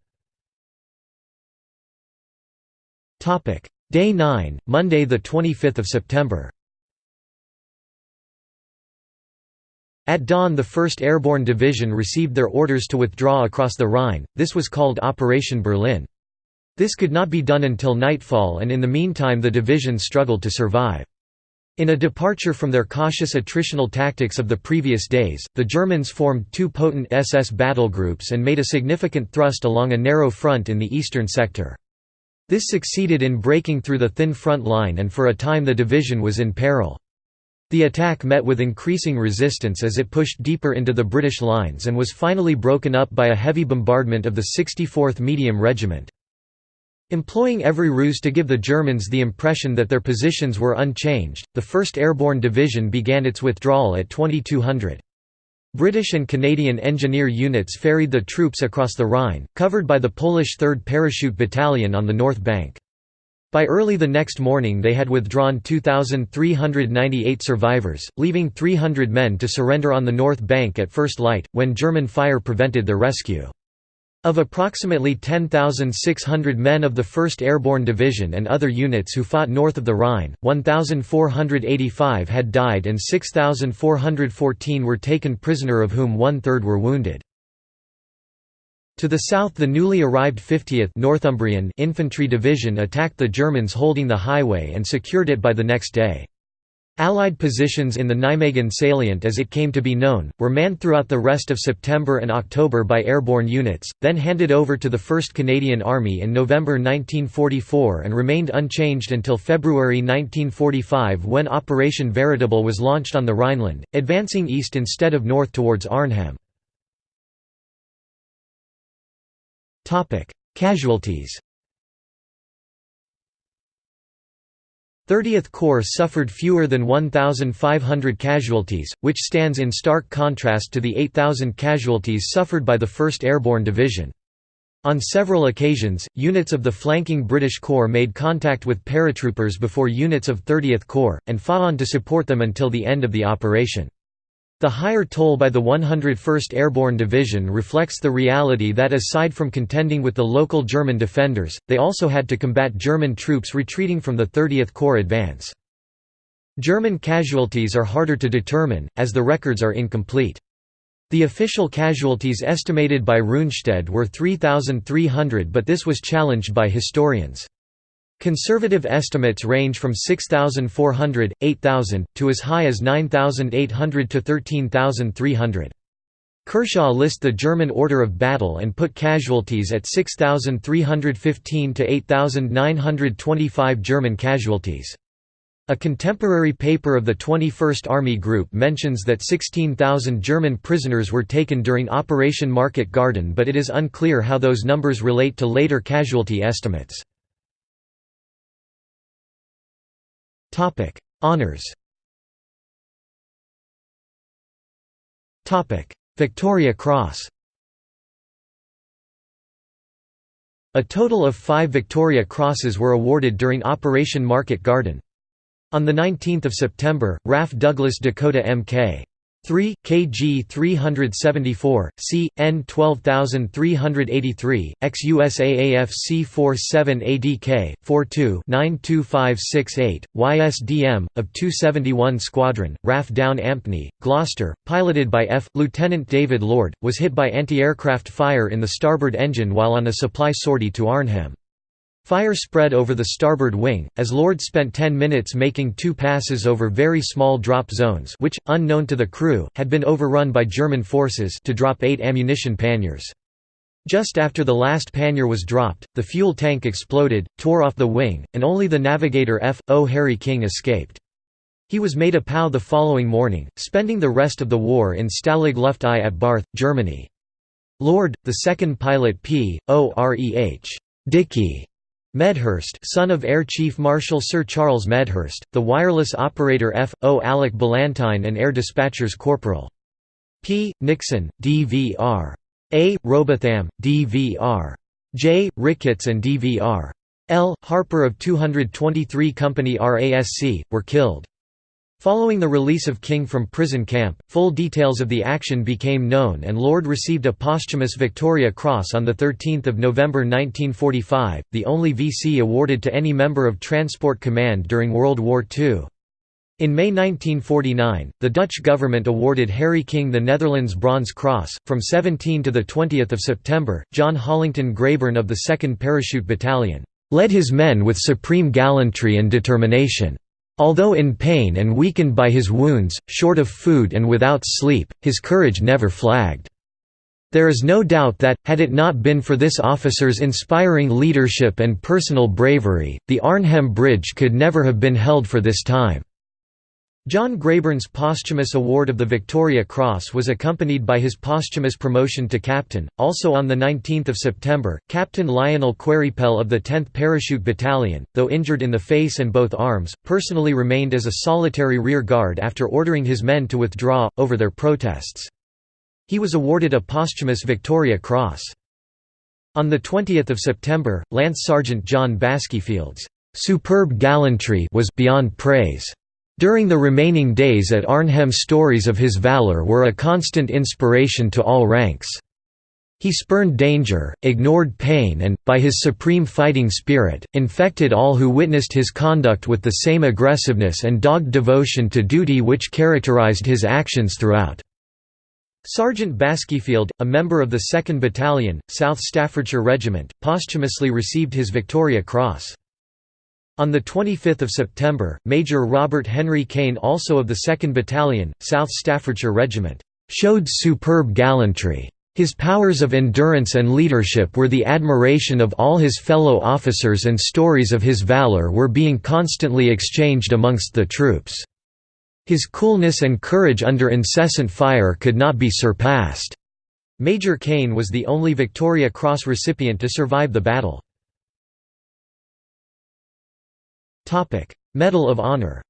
Day 9, Monday 25 September At dawn the 1st Airborne Division received their orders to withdraw across the Rhine, this was called Operation Berlin. This could not be done until nightfall and in the meantime the division struggled to survive. In a departure from their cautious attritional tactics of the previous days, the Germans formed two potent SS battle groups and made a significant thrust along a narrow front in the eastern sector. This succeeded in breaking through the thin front line and for a time the division was in peril. The attack met with increasing resistance as it pushed deeper into the British lines and was finally broken up by a heavy bombardment of the 64th Medium Regiment. Employing every ruse to give the Germans the impression that their positions were unchanged, the 1st Airborne Division began its withdrawal at 2200. British and Canadian engineer units ferried the troops across the Rhine, covered by the Polish 3rd Parachute Battalion on the north bank. By early the next morning they had withdrawn 2,398 survivors, leaving 300 men to surrender on the north bank at first light, when German fire prevented their rescue. Of approximately 10,600 men of the 1st Airborne Division and other units who fought north of the Rhine, 1,485 had died and 6,414 were taken prisoner of whom one-third were wounded. To the south the newly arrived 50th Northumbrian Infantry Division attacked the Germans holding the highway and secured it by the next day. Allied positions in the Nijmegen salient as it came to be known, were manned throughout the rest of September and October by airborne units, then handed over to the 1st Canadian Army in November 1944 and remained unchanged until February 1945 when Operation Veritable was launched on the Rhineland, advancing east instead of north towards Arnhem. Casualties 30th Corps suffered fewer than 1,500 casualties, which stands in stark contrast to the 8,000 casualties suffered by the 1st Airborne Division. On several occasions, units of the flanking British Corps made contact with paratroopers before units of 30th Corps, and fought on to support them until the end of the operation. The higher toll by the 101st Airborne Division reflects the reality that aside from contending with the local German defenders, they also had to combat German troops retreating from the 30th Corps advance. German casualties are harder to determine, as the records are incomplete. The official casualties estimated by Rundstedt were 3,300 but this was challenged by historians. Conservative estimates range from 6,400, 8,000, to as high as 9,800 to 13,300. Kershaw lists the German order of battle and put casualties at 6,315 to 8,925 German casualties. A contemporary paper of the 21st Army Group mentions that 16,000 German prisoners were taken during Operation Market Garden but it is unclear how those numbers relate to later casualty estimates. Topic: Honors. Topic: Victoria Cross. A total of five Victoria Crosses were awarded during Operation Market Garden. On 19 September, RAF Douglas Dakota Mk. 3, kg 374, c. n 12383, ex-USAAF C-47 ADK, 42 92568, YSDM, of 271 Squadron, RAF Down Ampney, Gloucester, piloted by F. Lieutenant David Lord, was hit by anti-aircraft fire in the starboard engine while on a supply sortie to Arnhem. Fire spread over the starboard wing, as Lord spent 10 minutes making two passes over very small drop zones which, unknown to the crew, had been overrun by German forces to drop eight ammunition panniers. Just after the last pannier was dropped, the fuel tank exploded, tore off the wing, and only the navigator F. O. Harry King escaped. He was made a POW the following morning, spending the rest of the war in Stalag Luft I at Barth, Germany. Lord, the second pilot P. O. R. E. H. Dickie Medhurst son of Air Chief Marshal Sir Charles Medhurst, the wireless operator F. O. Alec Ballantyne and Air Dispatchers Corporal. P. Nixon, D.V.R. A. Robotham, D.V.R. J. Ricketts and D.V.R. L. Harper of 223 Company RASC, were killed. Following the release of King from prison camp, full details of the action became known and Lord received a posthumous Victoria Cross on 13 November 1945, the only VC awarded to any member of Transport Command during World War II. In May 1949, the Dutch government awarded Harry King the Netherlands Bronze Cross. From 17 to 20 September, John Hollington Grayburn of the 2nd Parachute Battalion, led his men with supreme gallantry and determination. Although in pain and weakened by his wounds, short of food and without sleep, his courage never flagged. There is no doubt that, had it not been for this officer's inspiring leadership and personal bravery, the Arnhem Bridge could never have been held for this time. John Grayburn's posthumous award of the Victoria Cross was accompanied by his posthumous promotion to captain. Also on 19 September, Captain Lionel Queripel of the 10th Parachute Battalion, though injured in the face and both arms, personally remained as a solitary rear guard after ordering his men to withdraw, over their protests. He was awarded a posthumous Victoria Cross. On 20 September, Lance Sergeant John Baskeyfield's superb gallantry was beyond praise. During the remaining days at Arnhem stories of his valour were a constant inspiration to all ranks. He spurned danger, ignored pain and, by his supreme fighting spirit, infected all who witnessed his conduct with the same aggressiveness and dogged devotion to duty which characterized his actions throughout. Sergeant Baskeyfield, a member of the 2nd Battalion, South Staffordshire Regiment, posthumously received his Victoria Cross. On 25 September, Major Robert Henry Cain also of the 2nd Battalion, South Staffordshire Regiment, "...showed superb gallantry. His powers of endurance and leadership were the admiration of all his fellow officers and stories of his valour were being constantly exchanged amongst the troops. His coolness and courage under incessant fire could not be surpassed." Major Cain was the only Victoria Cross recipient to survive the battle. Medal of Honor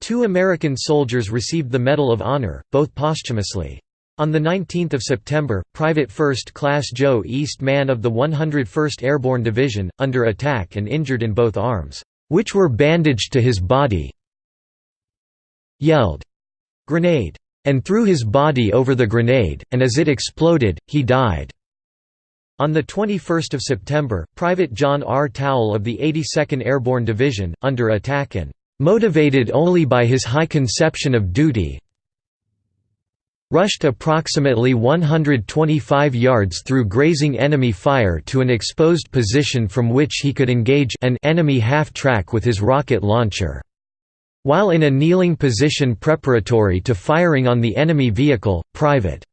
Two American soldiers received the Medal of Honor, both posthumously. On 19 September, Private First Class Joe East Man of the 101st Airborne Division, under attack and injured in both arms, "...which were bandaged to his body yelled, "'Grenade!' and threw his body over the grenade, and as it exploded, he died." On 21 September, Private John R. Towle of the 82nd Airborne Division, under attack and "...motivated only by his high conception of duty rushed approximately 125 yards through grazing enemy fire to an exposed position from which he could engage an enemy half-track with his rocket launcher. While in a kneeling position preparatory to firing on the enemy vehicle, Private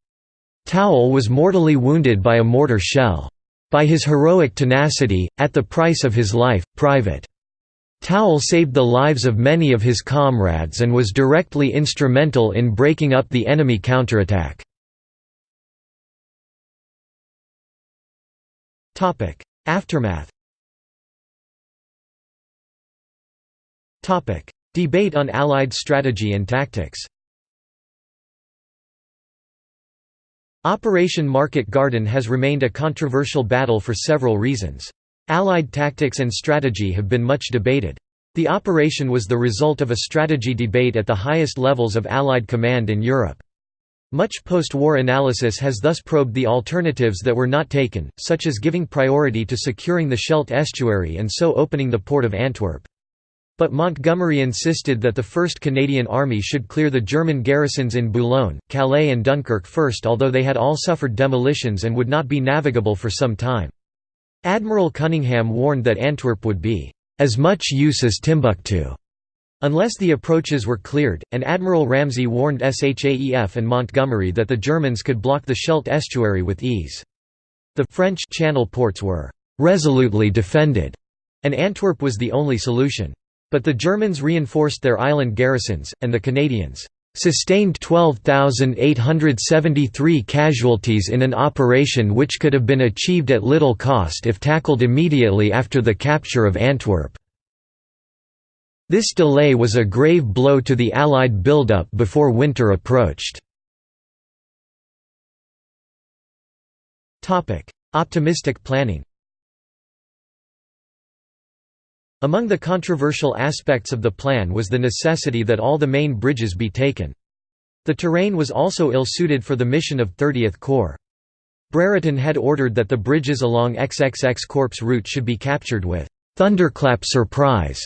Towle was mortally wounded by a mortar shell. By his heroic tenacity, at the price of his life, Private Towle saved the lives of many of his comrades and was directly instrumental in breaking up the enemy counterattack. Aftermath Debate on Allied strategy and tactics Operation Market Garden has remained a controversial battle for several reasons. Allied tactics and strategy have been much debated. The operation was the result of a strategy debate at the highest levels of Allied command in Europe. Much post-war analysis has thus probed the alternatives that were not taken, such as giving priority to securing the Scheldt estuary and so opening the port of Antwerp. But Montgomery insisted that the 1st Canadian Army should clear the German garrisons in Boulogne, Calais and Dunkirk first although they had all suffered demolitions and would not be navigable for some time. Admiral Cunningham warned that Antwerp would be, "...as much use as Timbuktu." Unless the approaches were cleared, and Admiral Ramsay warned SHAEF and Montgomery that the Germans could block the Scheldt estuary with ease. The French channel ports were "...resolutely defended", and Antwerp was the only solution. But the Germans reinforced their island garrisons, and the Canadians sustained 12,873 casualties in an operation which could have been achieved at little cost if tackled immediately after the capture of Antwerp. This delay was a grave blow to the Allied buildup before winter approached. Optimistic planning Among the controversial aspects of the plan was the necessity that all the main bridges be taken. The terrain was also ill-suited for the mission of 30th Corps. Brereton had ordered that the bridges along XXX Corps route should be captured with «thunderclap surprise».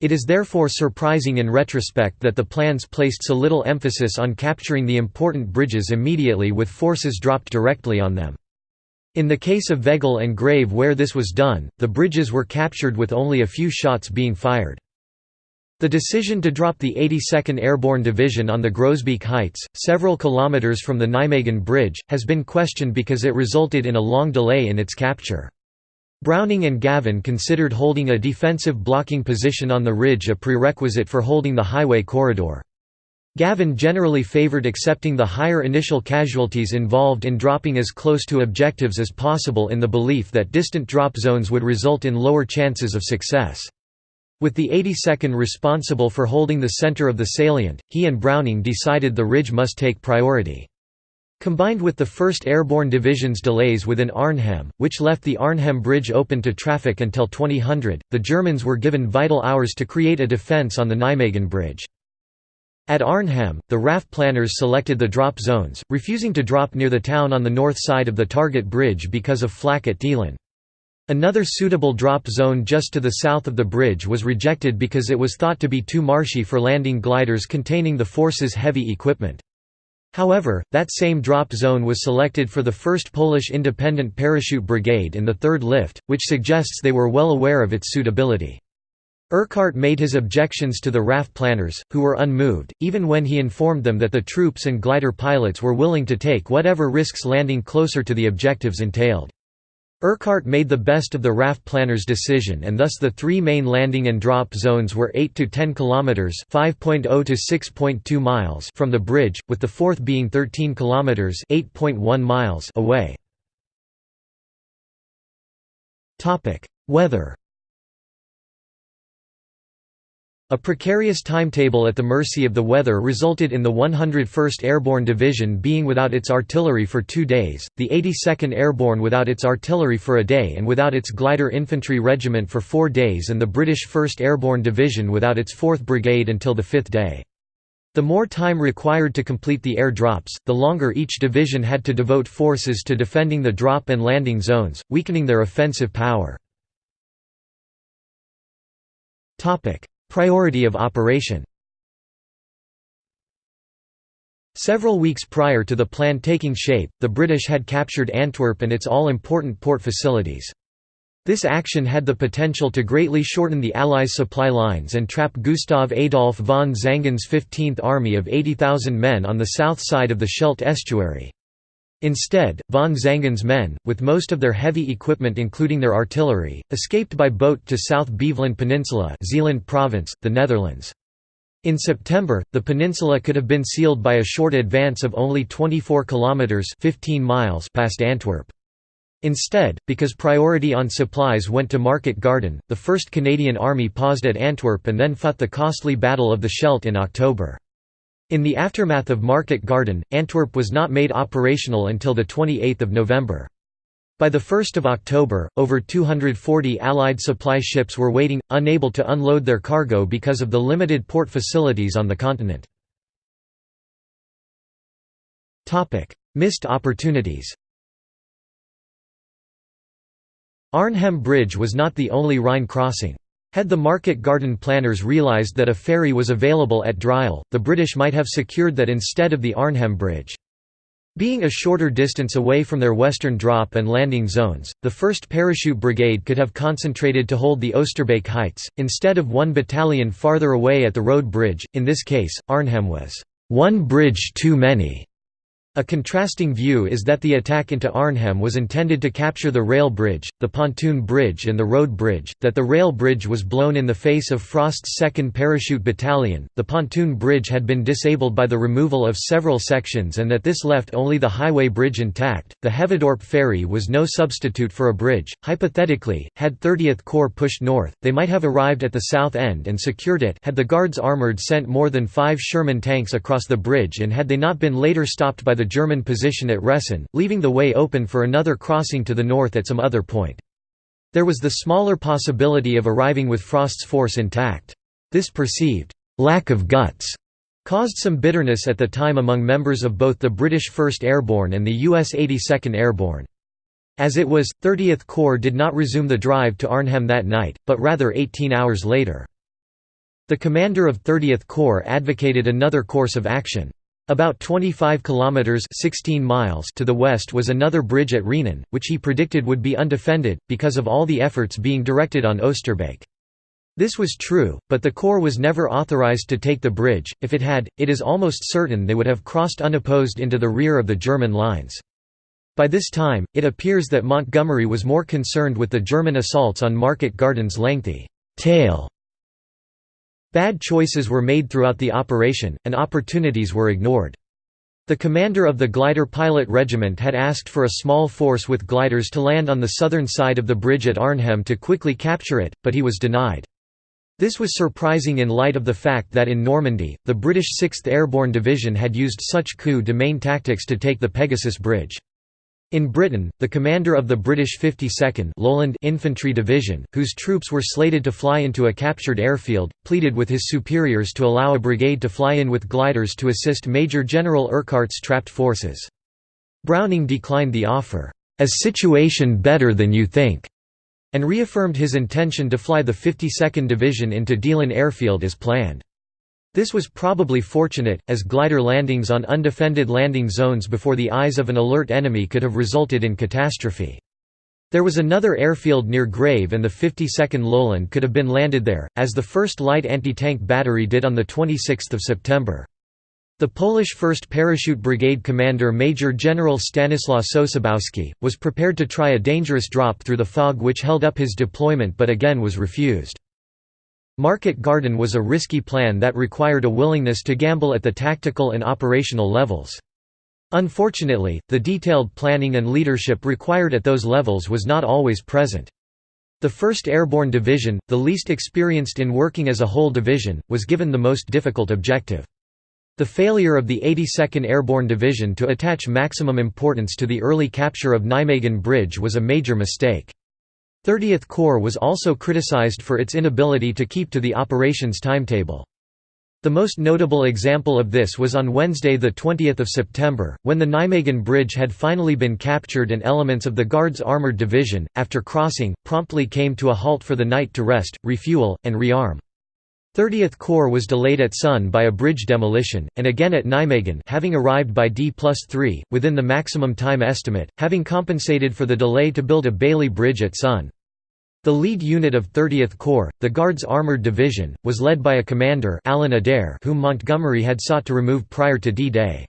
It is therefore surprising in retrospect that the plans placed so little emphasis on capturing the important bridges immediately with forces dropped directly on them. In the case of Veghel and Grave where this was done, the bridges were captured with only a few shots being fired. The decision to drop the 82nd Airborne Division on the Groesbeek Heights, several kilometers from the Nijmegen Bridge, has been questioned because it resulted in a long delay in its capture. Browning and Gavin considered holding a defensive blocking position on the ridge a prerequisite for holding the highway corridor. Gavin generally favoured accepting the higher initial casualties involved in dropping as close to objectives as possible in the belief that distant drop zones would result in lower chances of success. With the 82nd responsible for holding the centre of the salient, he and Browning decided the ridge must take priority. Combined with the 1st Airborne Division's delays within Arnhem, which left the Arnhem Bridge open to traffic until 2000, the Germans were given vital hours to create a defence on the Nijmegen Bridge. At Arnhem, the RAF planners selected the drop zones, refusing to drop near the town on the north side of the target bridge because of flak at Deelen. Another suitable drop zone just to the south of the bridge was rejected because it was thought to be too marshy for landing gliders containing the force's heavy equipment. However, that same drop zone was selected for the 1st Polish Independent Parachute Brigade in the 3rd Lift, which suggests they were well aware of its suitability. Urquhart made his objections to the RAF planners, who were unmoved, even when he informed them that the troops and glider pilots were willing to take whatever risks landing closer to the objectives entailed. Urquhart made the best of the RAF planners' decision and thus the three main landing and drop zones were 8 to 10 kilometers (5.0 to 6.2 miles) from the bridge, with the fourth being 13 kilometers (8.1 miles) away. Topic: Weather a precarious timetable at the mercy of the weather resulted in the 101st Airborne Division being without its artillery for two days, the 82nd Airborne without its artillery for a day and without its glider infantry regiment for four days and the British 1st Airborne Division without its 4th Brigade until the fifth day. The more time required to complete the air drops, the longer each division had to devote forces to defending the drop and landing zones, weakening their offensive power. Priority of operation Several weeks prior to the plan taking shape, the British had captured Antwerp and its all-important port facilities. This action had the potential to greatly shorten the Allies' supply lines and trap Gustav Adolf von Zangen's 15th Army of 80,000 men on the south side of the Scheldt estuary. Instead, von Zangen's men, with most of their heavy equipment including their artillery, escaped by boat to South Beveland Peninsula Zeeland Province, the Netherlands. In September, the peninsula could have been sealed by a short advance of only 24 kilometers 15 miles past Antwerp. Instead, because priority on supplies went to Market Garden, the 1st Canadian Army paused at Antwerp and then fought the costly Battle of the Scheldt in October. In the aftermath of Market Garden, Antwerp was not made operational until 28 November. By 1 October, over 240 Allied supply ships were waiting, unable to unload their cargo because of the limited port facilities on the continent. Missed opportunities Arnhem Bridge was not the only Rhine crossing. Had the market garden planners realised that a ferry was available at Driel, the British might have secured that instead of the Arnhem Bridge. Being a shorter distance away from their western drop and landing zones, the 1st Parachute Brigade could have concentrated to hold the Oosterbeek Heights, instead of one battalion farther away at the road bridge, in this case, Arnhem was, "...one bridge too many." A contrasting view is that the attack into Arnhem was intended to capture the rail bridge, the pontoon bridge and the road bridge, that the rail bridge was blown in the face of Frost's 2nd Parachute Battalion, the pontoon bridge had been disabled by the removal of several sections and that this left only the highway bridge intact. The Heveadorp ferry was no substitute for a bridge. Hypothetically, had 30th Corps pushed north, they might have arrived at the south end and secured it had the Guards Armoured sent more than five Sherman tanks across the bridge and had they not been later stopped by the German position at Ressen, leaving the way open for another crossing to the north at some other point. There was the smaller possibility of arriving with Frost's force intact. This perceived lack of guts caused some bitterness at the time among members of both the British 1st Airborne and the US 82nd Airborne. As it was, 30th Corps did not resume the drive to Arnhem that night, but rather 18 hours later. The commander of 30th Corps advocated another course of action. About 25 kilometers 16 miles to the west was another bridge at Rhenen, which he predicted would be undefended because of all the efforts being directed on Oosterbeek. This was true, but the Corps was never authorized to take the bridge. If it had, it is almost certain they would have crossed unopposed into the rear of the German lines. By this time, it appears that Montgomery was more concerned with the German assaults on Market Garden's lengthy tail Bad choices were made throughout the operation, and opportunities were ignored. The commander of the glider pilot regiment had asked for a small force with gliders to land on the southern side of the bridge at Arnhem to quickly capture it, but he was denied. This was surprising in light of the fact that in Normandy, the British 6th Airborne Division had used such coup de main tactics to take the Pegasus Bridge. In Britain, the commander of the British 52nd Lowland Infantry Division, whose troops were slated to fly into a captured airfield, pleaded with his superiors to allow a brigade to fly in with gliders to assist Major General Urquhart's trapped forces. Browning declined the offer, "...as situation better than you think", and reaffirmed his intention to fly the 52nd Division into Deelen Airfield as planned. This was probably fortunate, as glider landings on undefended landing zones before the eyes of an alert enemy could have resulted in catastrophe. There was another airfield near Grave and the 52nd Lowland could have been landed there, as the 1st Light Anti-Tank Battery did on 26 September. The Polish 1st Parachute Brigade commander Major General Stanislaw Sosabowski, was prepared to try a dangerous drop through the fog which held up his deployment but again was refused. Market Garden was a risky plan that required a willingness to gamble at the tactical and operational levels. Unfortunately, the detailed planning and leadership required at those levels was not always present. The 1st Airborne Division, the least experienced in working as a whole division, was given the most difficult objective. The failure of the 82nd Airborne Division to attach maximum importance to the early capture of Nijmegen Bridge was a major mistake. 30th Corps was also criticized for its inability to keep to the operations timetable. The most notable example of this was on Wednesday 20 September, when the Nijmegen Bridge had finally been captured and elements of the Guards Armoured Division, after crossing, promptly came to a halt for the night to rest, refuel, and rearm. 30th Corps was delayed at Son by a bridge demolition, and again at Nijmegen having arrived by D plus 3, within the maximum time estimate, having compensated for the delay to build a Bailey Bridge at Son. The lead unit of 30th Corps, the Guards Armoured Division, was led by a commander Alan Adair whom Montgomery had sought to remove prior to D-Day.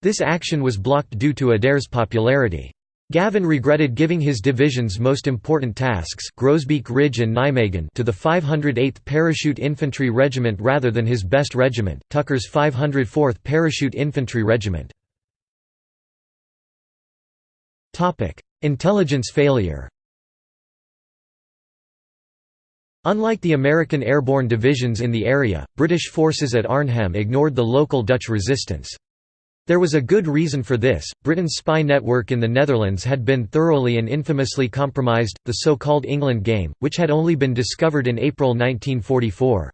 This action was blocked due to Adair's popularity. Gavin regretted giving his division's most important tasks Groesbeek Ridge and Nijmegen to the 508th Parachute Infantry Regiment rather than his best regiment, Tucker's 504th Parachute Infantry Regiment. Intelligence failure Unlike the American airborne divisions in the area, British forces at Arnhem ignored the local Dutch resistance. There was a good reason for this, Britain's spy network in the Netherlands had been thoroughly and infamously compromised, the so-called England Game, which had only been discovered in April 1944.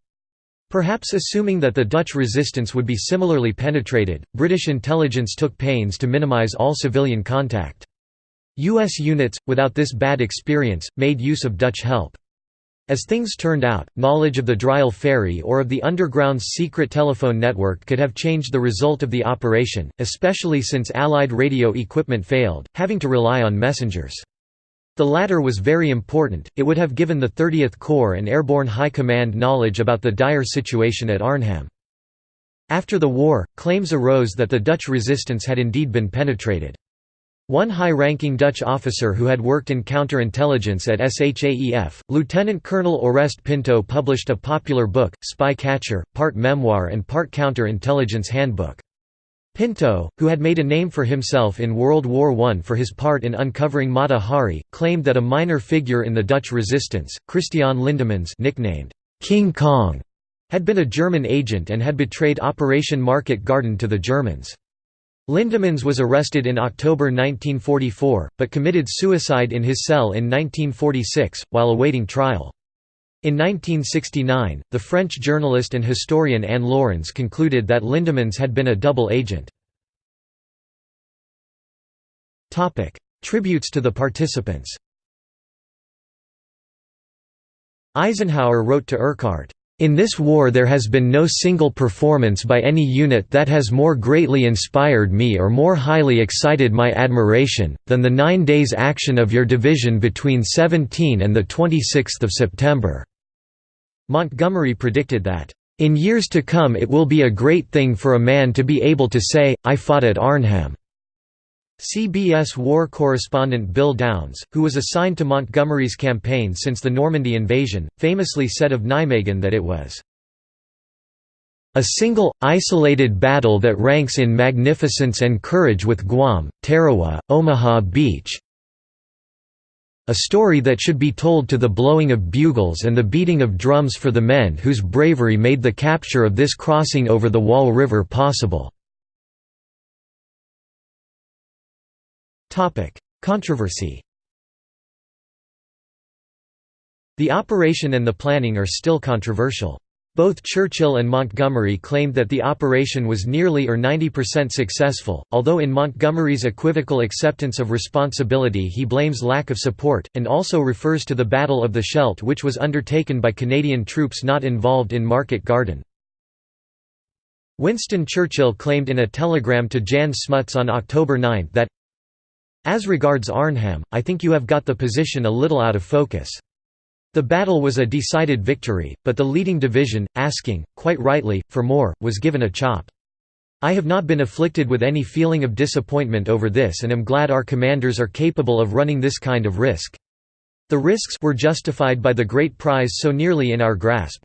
Perhaps assuming that the Dutch resistance would be similarly penetrated, British intelligence took pains to minimise all civilian contact. U.S. units, without this bad experience, made use of Dutch help. As things turned out, knowledge of the Driel ferry or of the Underground's secret telephone network could have changed the result of the operation, especially since Allied radio equipment failed, having to rely on messengers. The latter was very important, it would have given the 30th Corps and Airborne High Command knowledge about the dire situation at Arnhem. After the war, claims arose that the Dutch resistance had indeed been penetrated. One high-ranking Dutch officer who had worked in counterintelligence at SHAEF, Lieutenant Colonel Oreste Pinto published a popular book, Spy Catcher, part memoir and part counter-intelligence handbook. Pinto, who had made a name for himself in World War I for his part in uncovering Mata Hari, claimed that a minor figure in the Dutch resistance, Christian Lindemans nicknamed King Kong, had been a German agent and had betrayed Operation Market Garden to the Germans. Lindemans was arrested in October 1944, but committed suicide in his cell in 1946, while awaiting trial. In 1969, the French journalist and historian Anne Laurens concluded that Lindemans had been a double agent. Tributes to the participants Eisenhower wrote to Urquhart, in this war there has been no single performance by any unit that has more greatly inspired me or more highly excited my admiration, than the nine days action of your division between 17 and 26 September." Montgomery predicted that, "...in years to come it will be a great thing for a man to be able to say, I fought at Arnhem." CBS war correspondent Bill Downs, who was assigned to Montgomery's campaign since the Normandy invasion, famously said of Nijmegen that it was a single, isolated battle that ranks in magnificence and courage with Guam, Tarawa, Omaha Beach. A story that should be told to the blowing of bugles and the beating of drums for the men whose bravery made the capture of this crossing over the Waal River possible. Controversy The operation and the planning are still controversial. Both Churchill and Montgomery claimed that the operation was nearly or 90% successful, although in Montgomery's equivocal acceptance of responsibility he blames lack of support, and also refers to the Battle of the Scheldt which was undertaken by Canadian troops not involved in Market Garden. Winston Churchill claimed in a telegram to Jan Smuts on October 9 that as regards Arnhem, I think you have got the position a little out of focus. The battle was a decided victory, but the leading division, asking, quite rightly, for more, was given a chop. I have not been afflicted with any feeling of disappointment over this and am glad our commanders are capable of running this kind of risk. The risks were justified by the great prize so nearly in our grasp.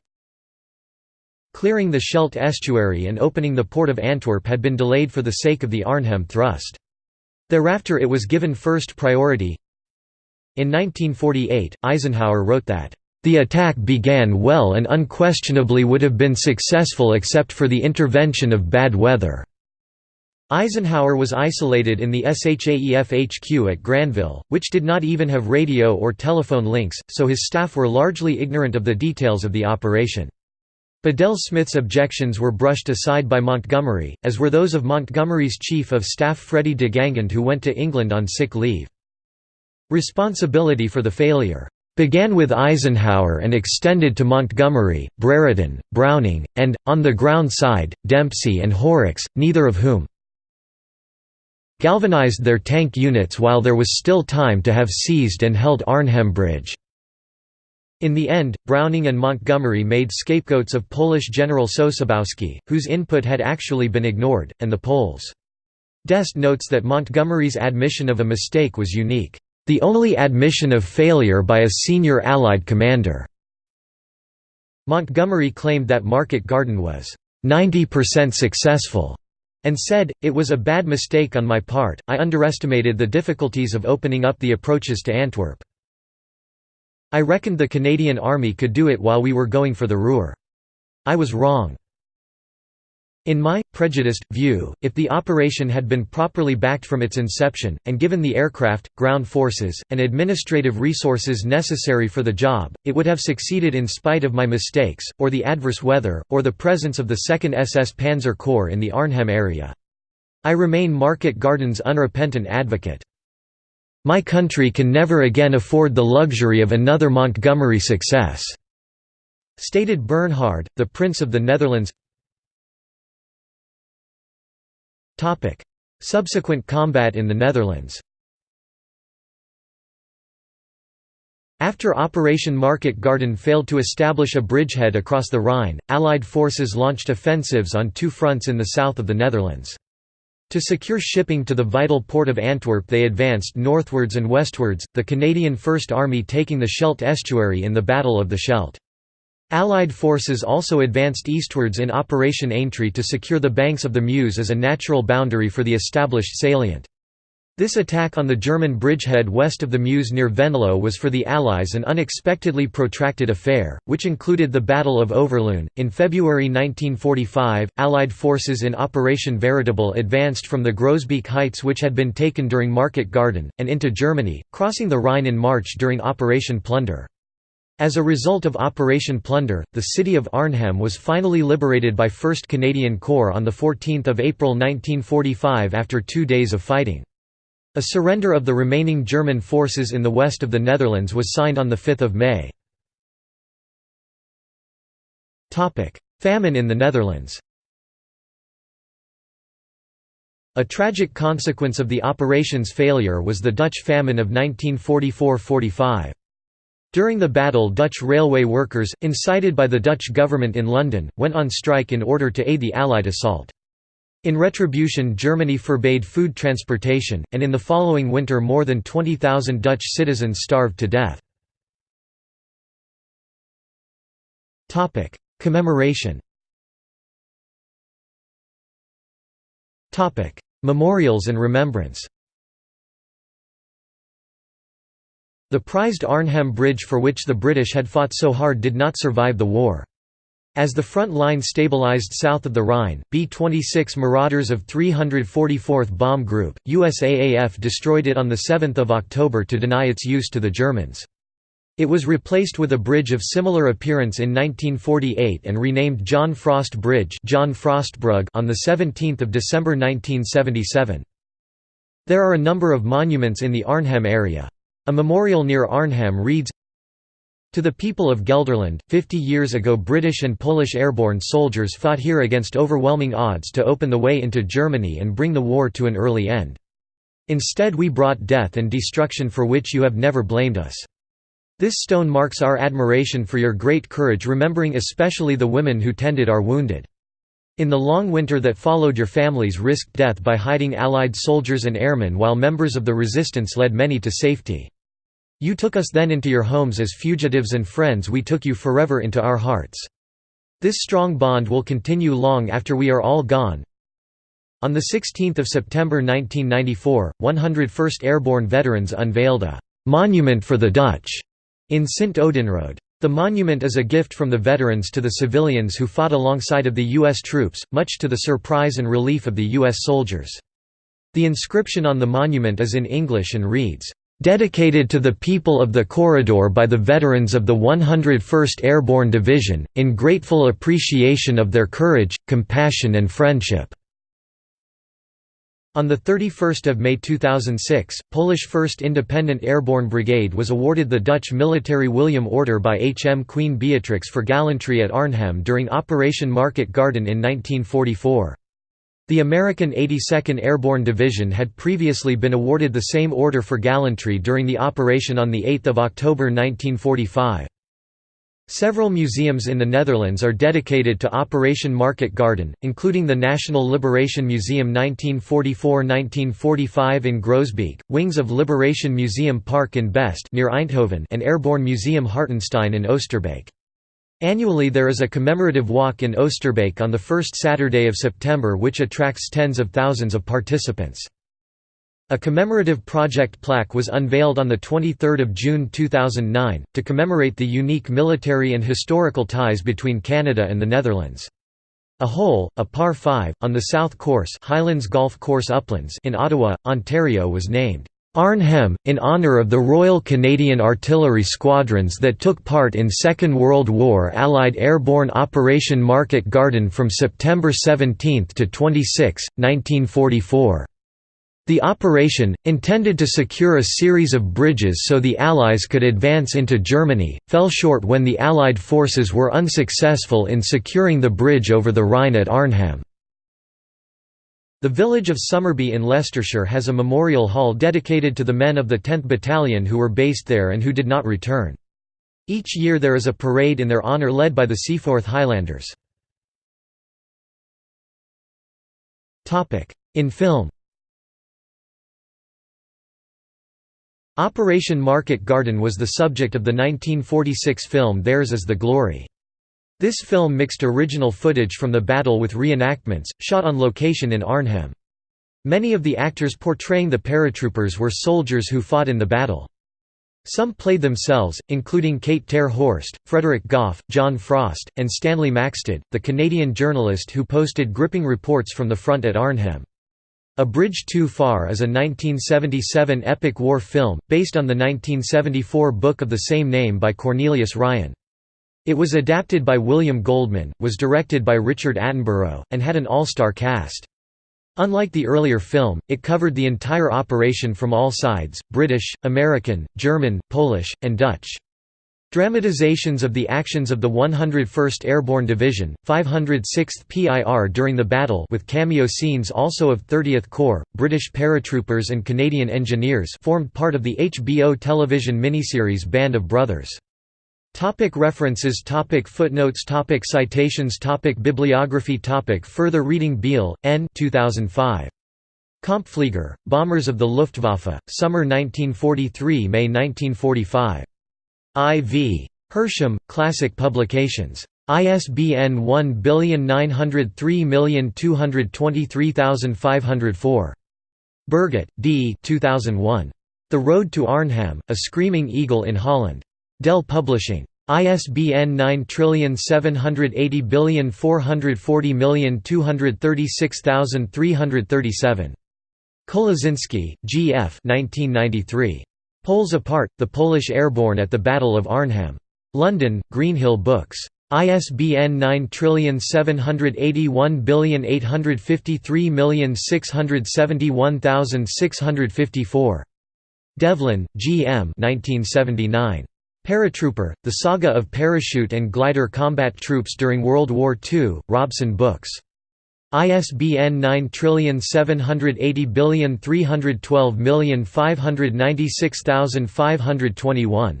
Clearing the Scheldt estuary and opening the port of Antwerp had been delayed for the sake of the Arnhem thrust. Thereafter it was given first priority. In 1948, Eisenhower wrote that, "...the attack began well and unquestionably would have been successful except for the intervention of bad weather." Eisenhower was isolated in the SHAEF HQ at Granville, which did not even have radio or telephone links, so his staff were largely ignorant of the details of the operation. Bedell Smith's objections were brushed aside by Montgomery, as were those of Montgomery's chief of staff Freddie de Guingand who went to England on sick leave. Responsibility for the failure began with Eisenhower and extended to Montgomery, Brereton, Browning, and, on the ground side, Dempsey and Horrocks, neither of whom galvanized their tank units while there was still time to have seized and held Arnhem Bridge. In the end, Browning and Montgomery made scapegoats of Polish General Sosabowski, whose input had actually been ignored, and the Poles. D'Este notes that Montgomery's admission of a mistake was unique, "...the only admission of failure by a senior Allied commander." Montgomery claimed that Market Garden was, "...90% successful." and said, It was a bad mistake on my part, I underestimated the difficulties of opening up the approaches to Antwerp. I reckoned the Canadian Army could do it while we were going for the Ruhr. I was wrong. In my, prejudiced, view, if the operation had been properly backed from its inception, and given the aircraft, ground forces, and administrative resources necessary for the job, it would have succeeded in spite of my mistakes, or the adverse weather, or the presence of the 2nd SS Panzer Corps in the Arnhem area. I remain Market Garden's unrepentant advocate. My country can never again afford the luxury of another Montgomery success," stated Bernhard, the Prince of the Netherlands. Subsequent combat in the Netherlands. After Operation Market Garden failed to establish a bridgehead across the Rhine, Allied forces launched offensives on two fronts in the south of the Netherlands. To secure shipping to the vital port of Antwerp they advanced northwards and westwards, the Canadian First Army taking the Scheldt estuary in the Battle of the Scheldt. Allied forces also advanced eastwards in Operation Aintree to secure the banks of the Meuse as a natural boundary for the established salient. This attack on the German bridgehead west of the Meuse near Venlo was for the Allies an unexpectedly protracted affair, which included the Battle of Overloon. In February 1945, Allied forces in Operation Veritable advanced from the Groesbeek Heights which had been taken during Market Garden, and into Germany, crossing the Rhine in March during Operation Plunder. As a result of Operation Plunder, the city of Arnhem was finally liberated by 1st Canadian Corps on 14 April 1945 after two days of fighting. A surrender of the remaining German forces in the west of the Netherlands was signed on 5 May. Famine in the Netherlands A tragic consequence of the operation's failure was the Dutch famine of 1944–45. During the battle Dutch railway workers, incited by the Dutch government in London, went on strike in order to aid the Allied assault. In retribution Germany forbade food transportation, and in the following winter more than 20,000 Dutch citizens starved to death. Commemoration Memorials and remembrance The prized Arnhem Bridge for which the British had fought so hard did not survive the war. As the front line stabilized south of the Rhine, B-26 Marauders of 344th Bomb Group, USAAF destroyed it on 7 October to deny its use to the Germans. It was replaced with a bridge of similar appearance in 1948 and renamed John Frost Bridge John Frostbrug on 17 December 1977. There are a number of monuments in the Arnhem area. A memorial near Arnhem reads, to the people of Gelderland, 50 years ago British and Polish airborne soldiers fought here against overwhelming odds to open the way into Germany and bring the war to an early end. Instead we brought death and destruction for which you have never blamed us. This stone marks our admiration for your great courage remembering especially the women who tended our wounded. In the long winter that followed your families risked death by hiding Allied soldiers and airmen while members of the resistance led many to safety. You took us then into your homes as fugitives and friends we took you forever into our hearts. This strong bond will continue long after we are all gone. On 16 September 1994, 101st Airborne Veterans unveiled a «Monument for the Dutch» in Sint Oedenrode. The monument is a gift from the veterans to the civilians who fought alongside of the U.S. troops, much to the surprise and relief of the U.S. soldiers. The inscription on the monument is in English and reads, dedicated to the people of the corridor by the veterans of the 101st Airborne Division, in grateful appreciation of their courage, compassion and friendship." On 31 May 2006, Polish 1st Independent Airborne Brigade was awarded the Dutch military William Order by HM Queen Beatrix for gallantry at Arnhem during Operation Market Garden in 1944. The American 82nd Airborne Division had previously been awarded the same order for gallantry during the operation on 8 October 1945. Several museums in the Netherlands are dedicated to Operation Market Garden, including the National Liberation Museum 1944–1945 in Groesbeek, wings of Liberation Museum Park in Best near Eindhoven and Airborne Museum Hartenstein in Oosterbeek. Annually there is a commemorative walk in Oosterbeek on the first Saturday of September which attracts tens of thousands of participants. A commemorative project plaque was unveiled on 23 June 2009, to commemorate the unique military and historical ties between Canada and the Netherlands. A hole, a par 5, on the south course Highlands Golf Course Uplands in Ottawa, Ontario was named Arnhem, in honour of the Royal Canadian Artillery squadrons that took part in Second World War Allied airborne Operation Market Garden from September 17 to 26, 1944. The operation, intended to secure a series of bridges so the Allies could advance into Germany, fell short when the Allied forces were unsuccessful in securing the bridge over the Rhine at Arnhem. The village of Somerby in Leicestershire has a memorial hall dedicated to the men of the 10th Battalion who were based there and who did not return. Each year there is a parade in their honour led by the Seaforth Highlanders. In film Operation Market Garden was the subject of the 1946 film Theirs is the Glory. This film mixed original footage from the battle with reenactments, shot on location in Arnhem. Many of the actors portraying the paratroopers were soldiers who fought in the battle. Some played themselves, including Kate Ter Horst, Frederick Goff, John Frost, and Stanley Maxted, the Canadian journalist who posted gripping reports from the front at Arnhem. A Bridge Too Far is a 1977 epic war film, based on the 1974 book of the same name by Cornelius Ryan. It was adapted by William Goldman, was directed by Richard Attenborough, and had an all-star cast. Unlike the earlier film, it covered the entire operation from all sides, British, American, German, Polish, and Dutch. Dramatizations of the actions of the 101st Airborne Division, 506th PIR during the battle with cameo scenes also of 30th Corps, British paratroopers and Canadian engineers formed part of the HBO television miniseries Band of Brothers. Topic references topic Footnotes topic Citations topic Bibliography topic Further reading Beale, N. 2005. Kampfflieger, Bombers of the Luftwaffe, Summer 1943 May 1945. I.V. Hersham, Classic Publications. ISBN 1923223504. Burgett, D. 2001. The Road to Arnhem, A Screaming Eagle in Holland. Dell Publishing. ISBN 9780440236337. Cholewczynski, G. F. 1993. Poles Apart, The Polish Airborne at the Battle of Arnhem. London, Greenhill Books. ISBN 9781853671654. Devlin, G. M. 1979. Paratrooper, The Saga of Parachute and Glider Combat Troops During World War II, Robson Books. ISBN 9780312596521.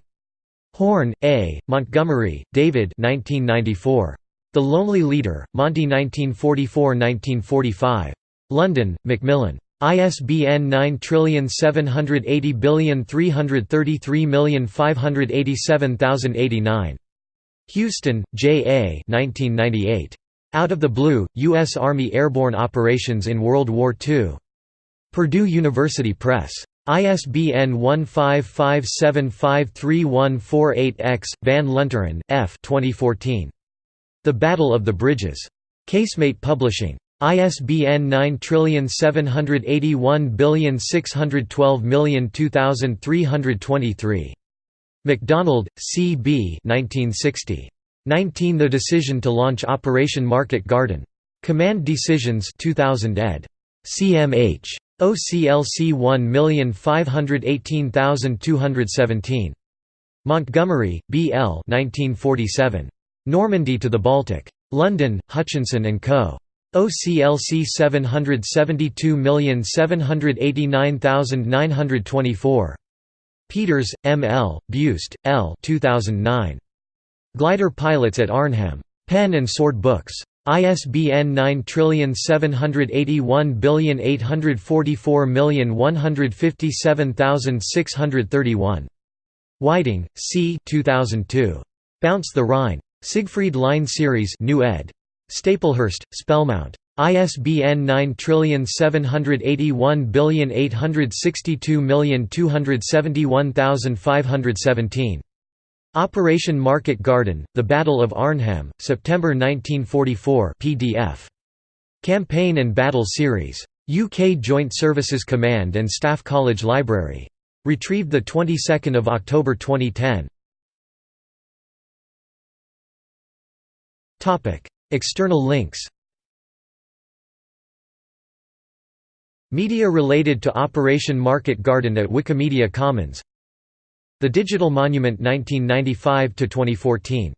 Horne, A., Montgomery, David 1994. The Lonely Leader, Monty 1944–1945. London, Macmillan. ISBN 9780333587089. Huston, J. A. 1998. Out of the Blue, U.S. Army Airborne Operations in World War II. Purdue University Press. ISBN 1557534148-X, Van Lunteren, F. 2014. The Battle of the Bridges. Casemate Publishing. ISBN 9781612202323. MacDonald, C. B. 1960. 19 The decision to launch Operation Market Garden. Command Decisions 2000 ed. CMH. OCLC 1518217. Montgomery, B. L. 1947. Normandy to the Baltic. London, Hutchinson and Co. OCLC 772789924. Peters, M. L., Buist, L. 2009. Glider Pilots at Arnhem. Pen and Sword Books. ISBN 9781844157631. Whiting, C. 2002. Bounce the Rhine. Siegfried Line Series New ed. Staplehurst, Spellmount. ISBN 9781862271517. Operation Market Garden, The Battle of Arnhem, September 1944 PDF. Campaign and Battle Series. UK Joint Services Command and Staff College Library. Retrieved 22 October 2010. External links. Media related to Operation Market Garden at Wikimedia Commons. The Digital Monument 1995–2014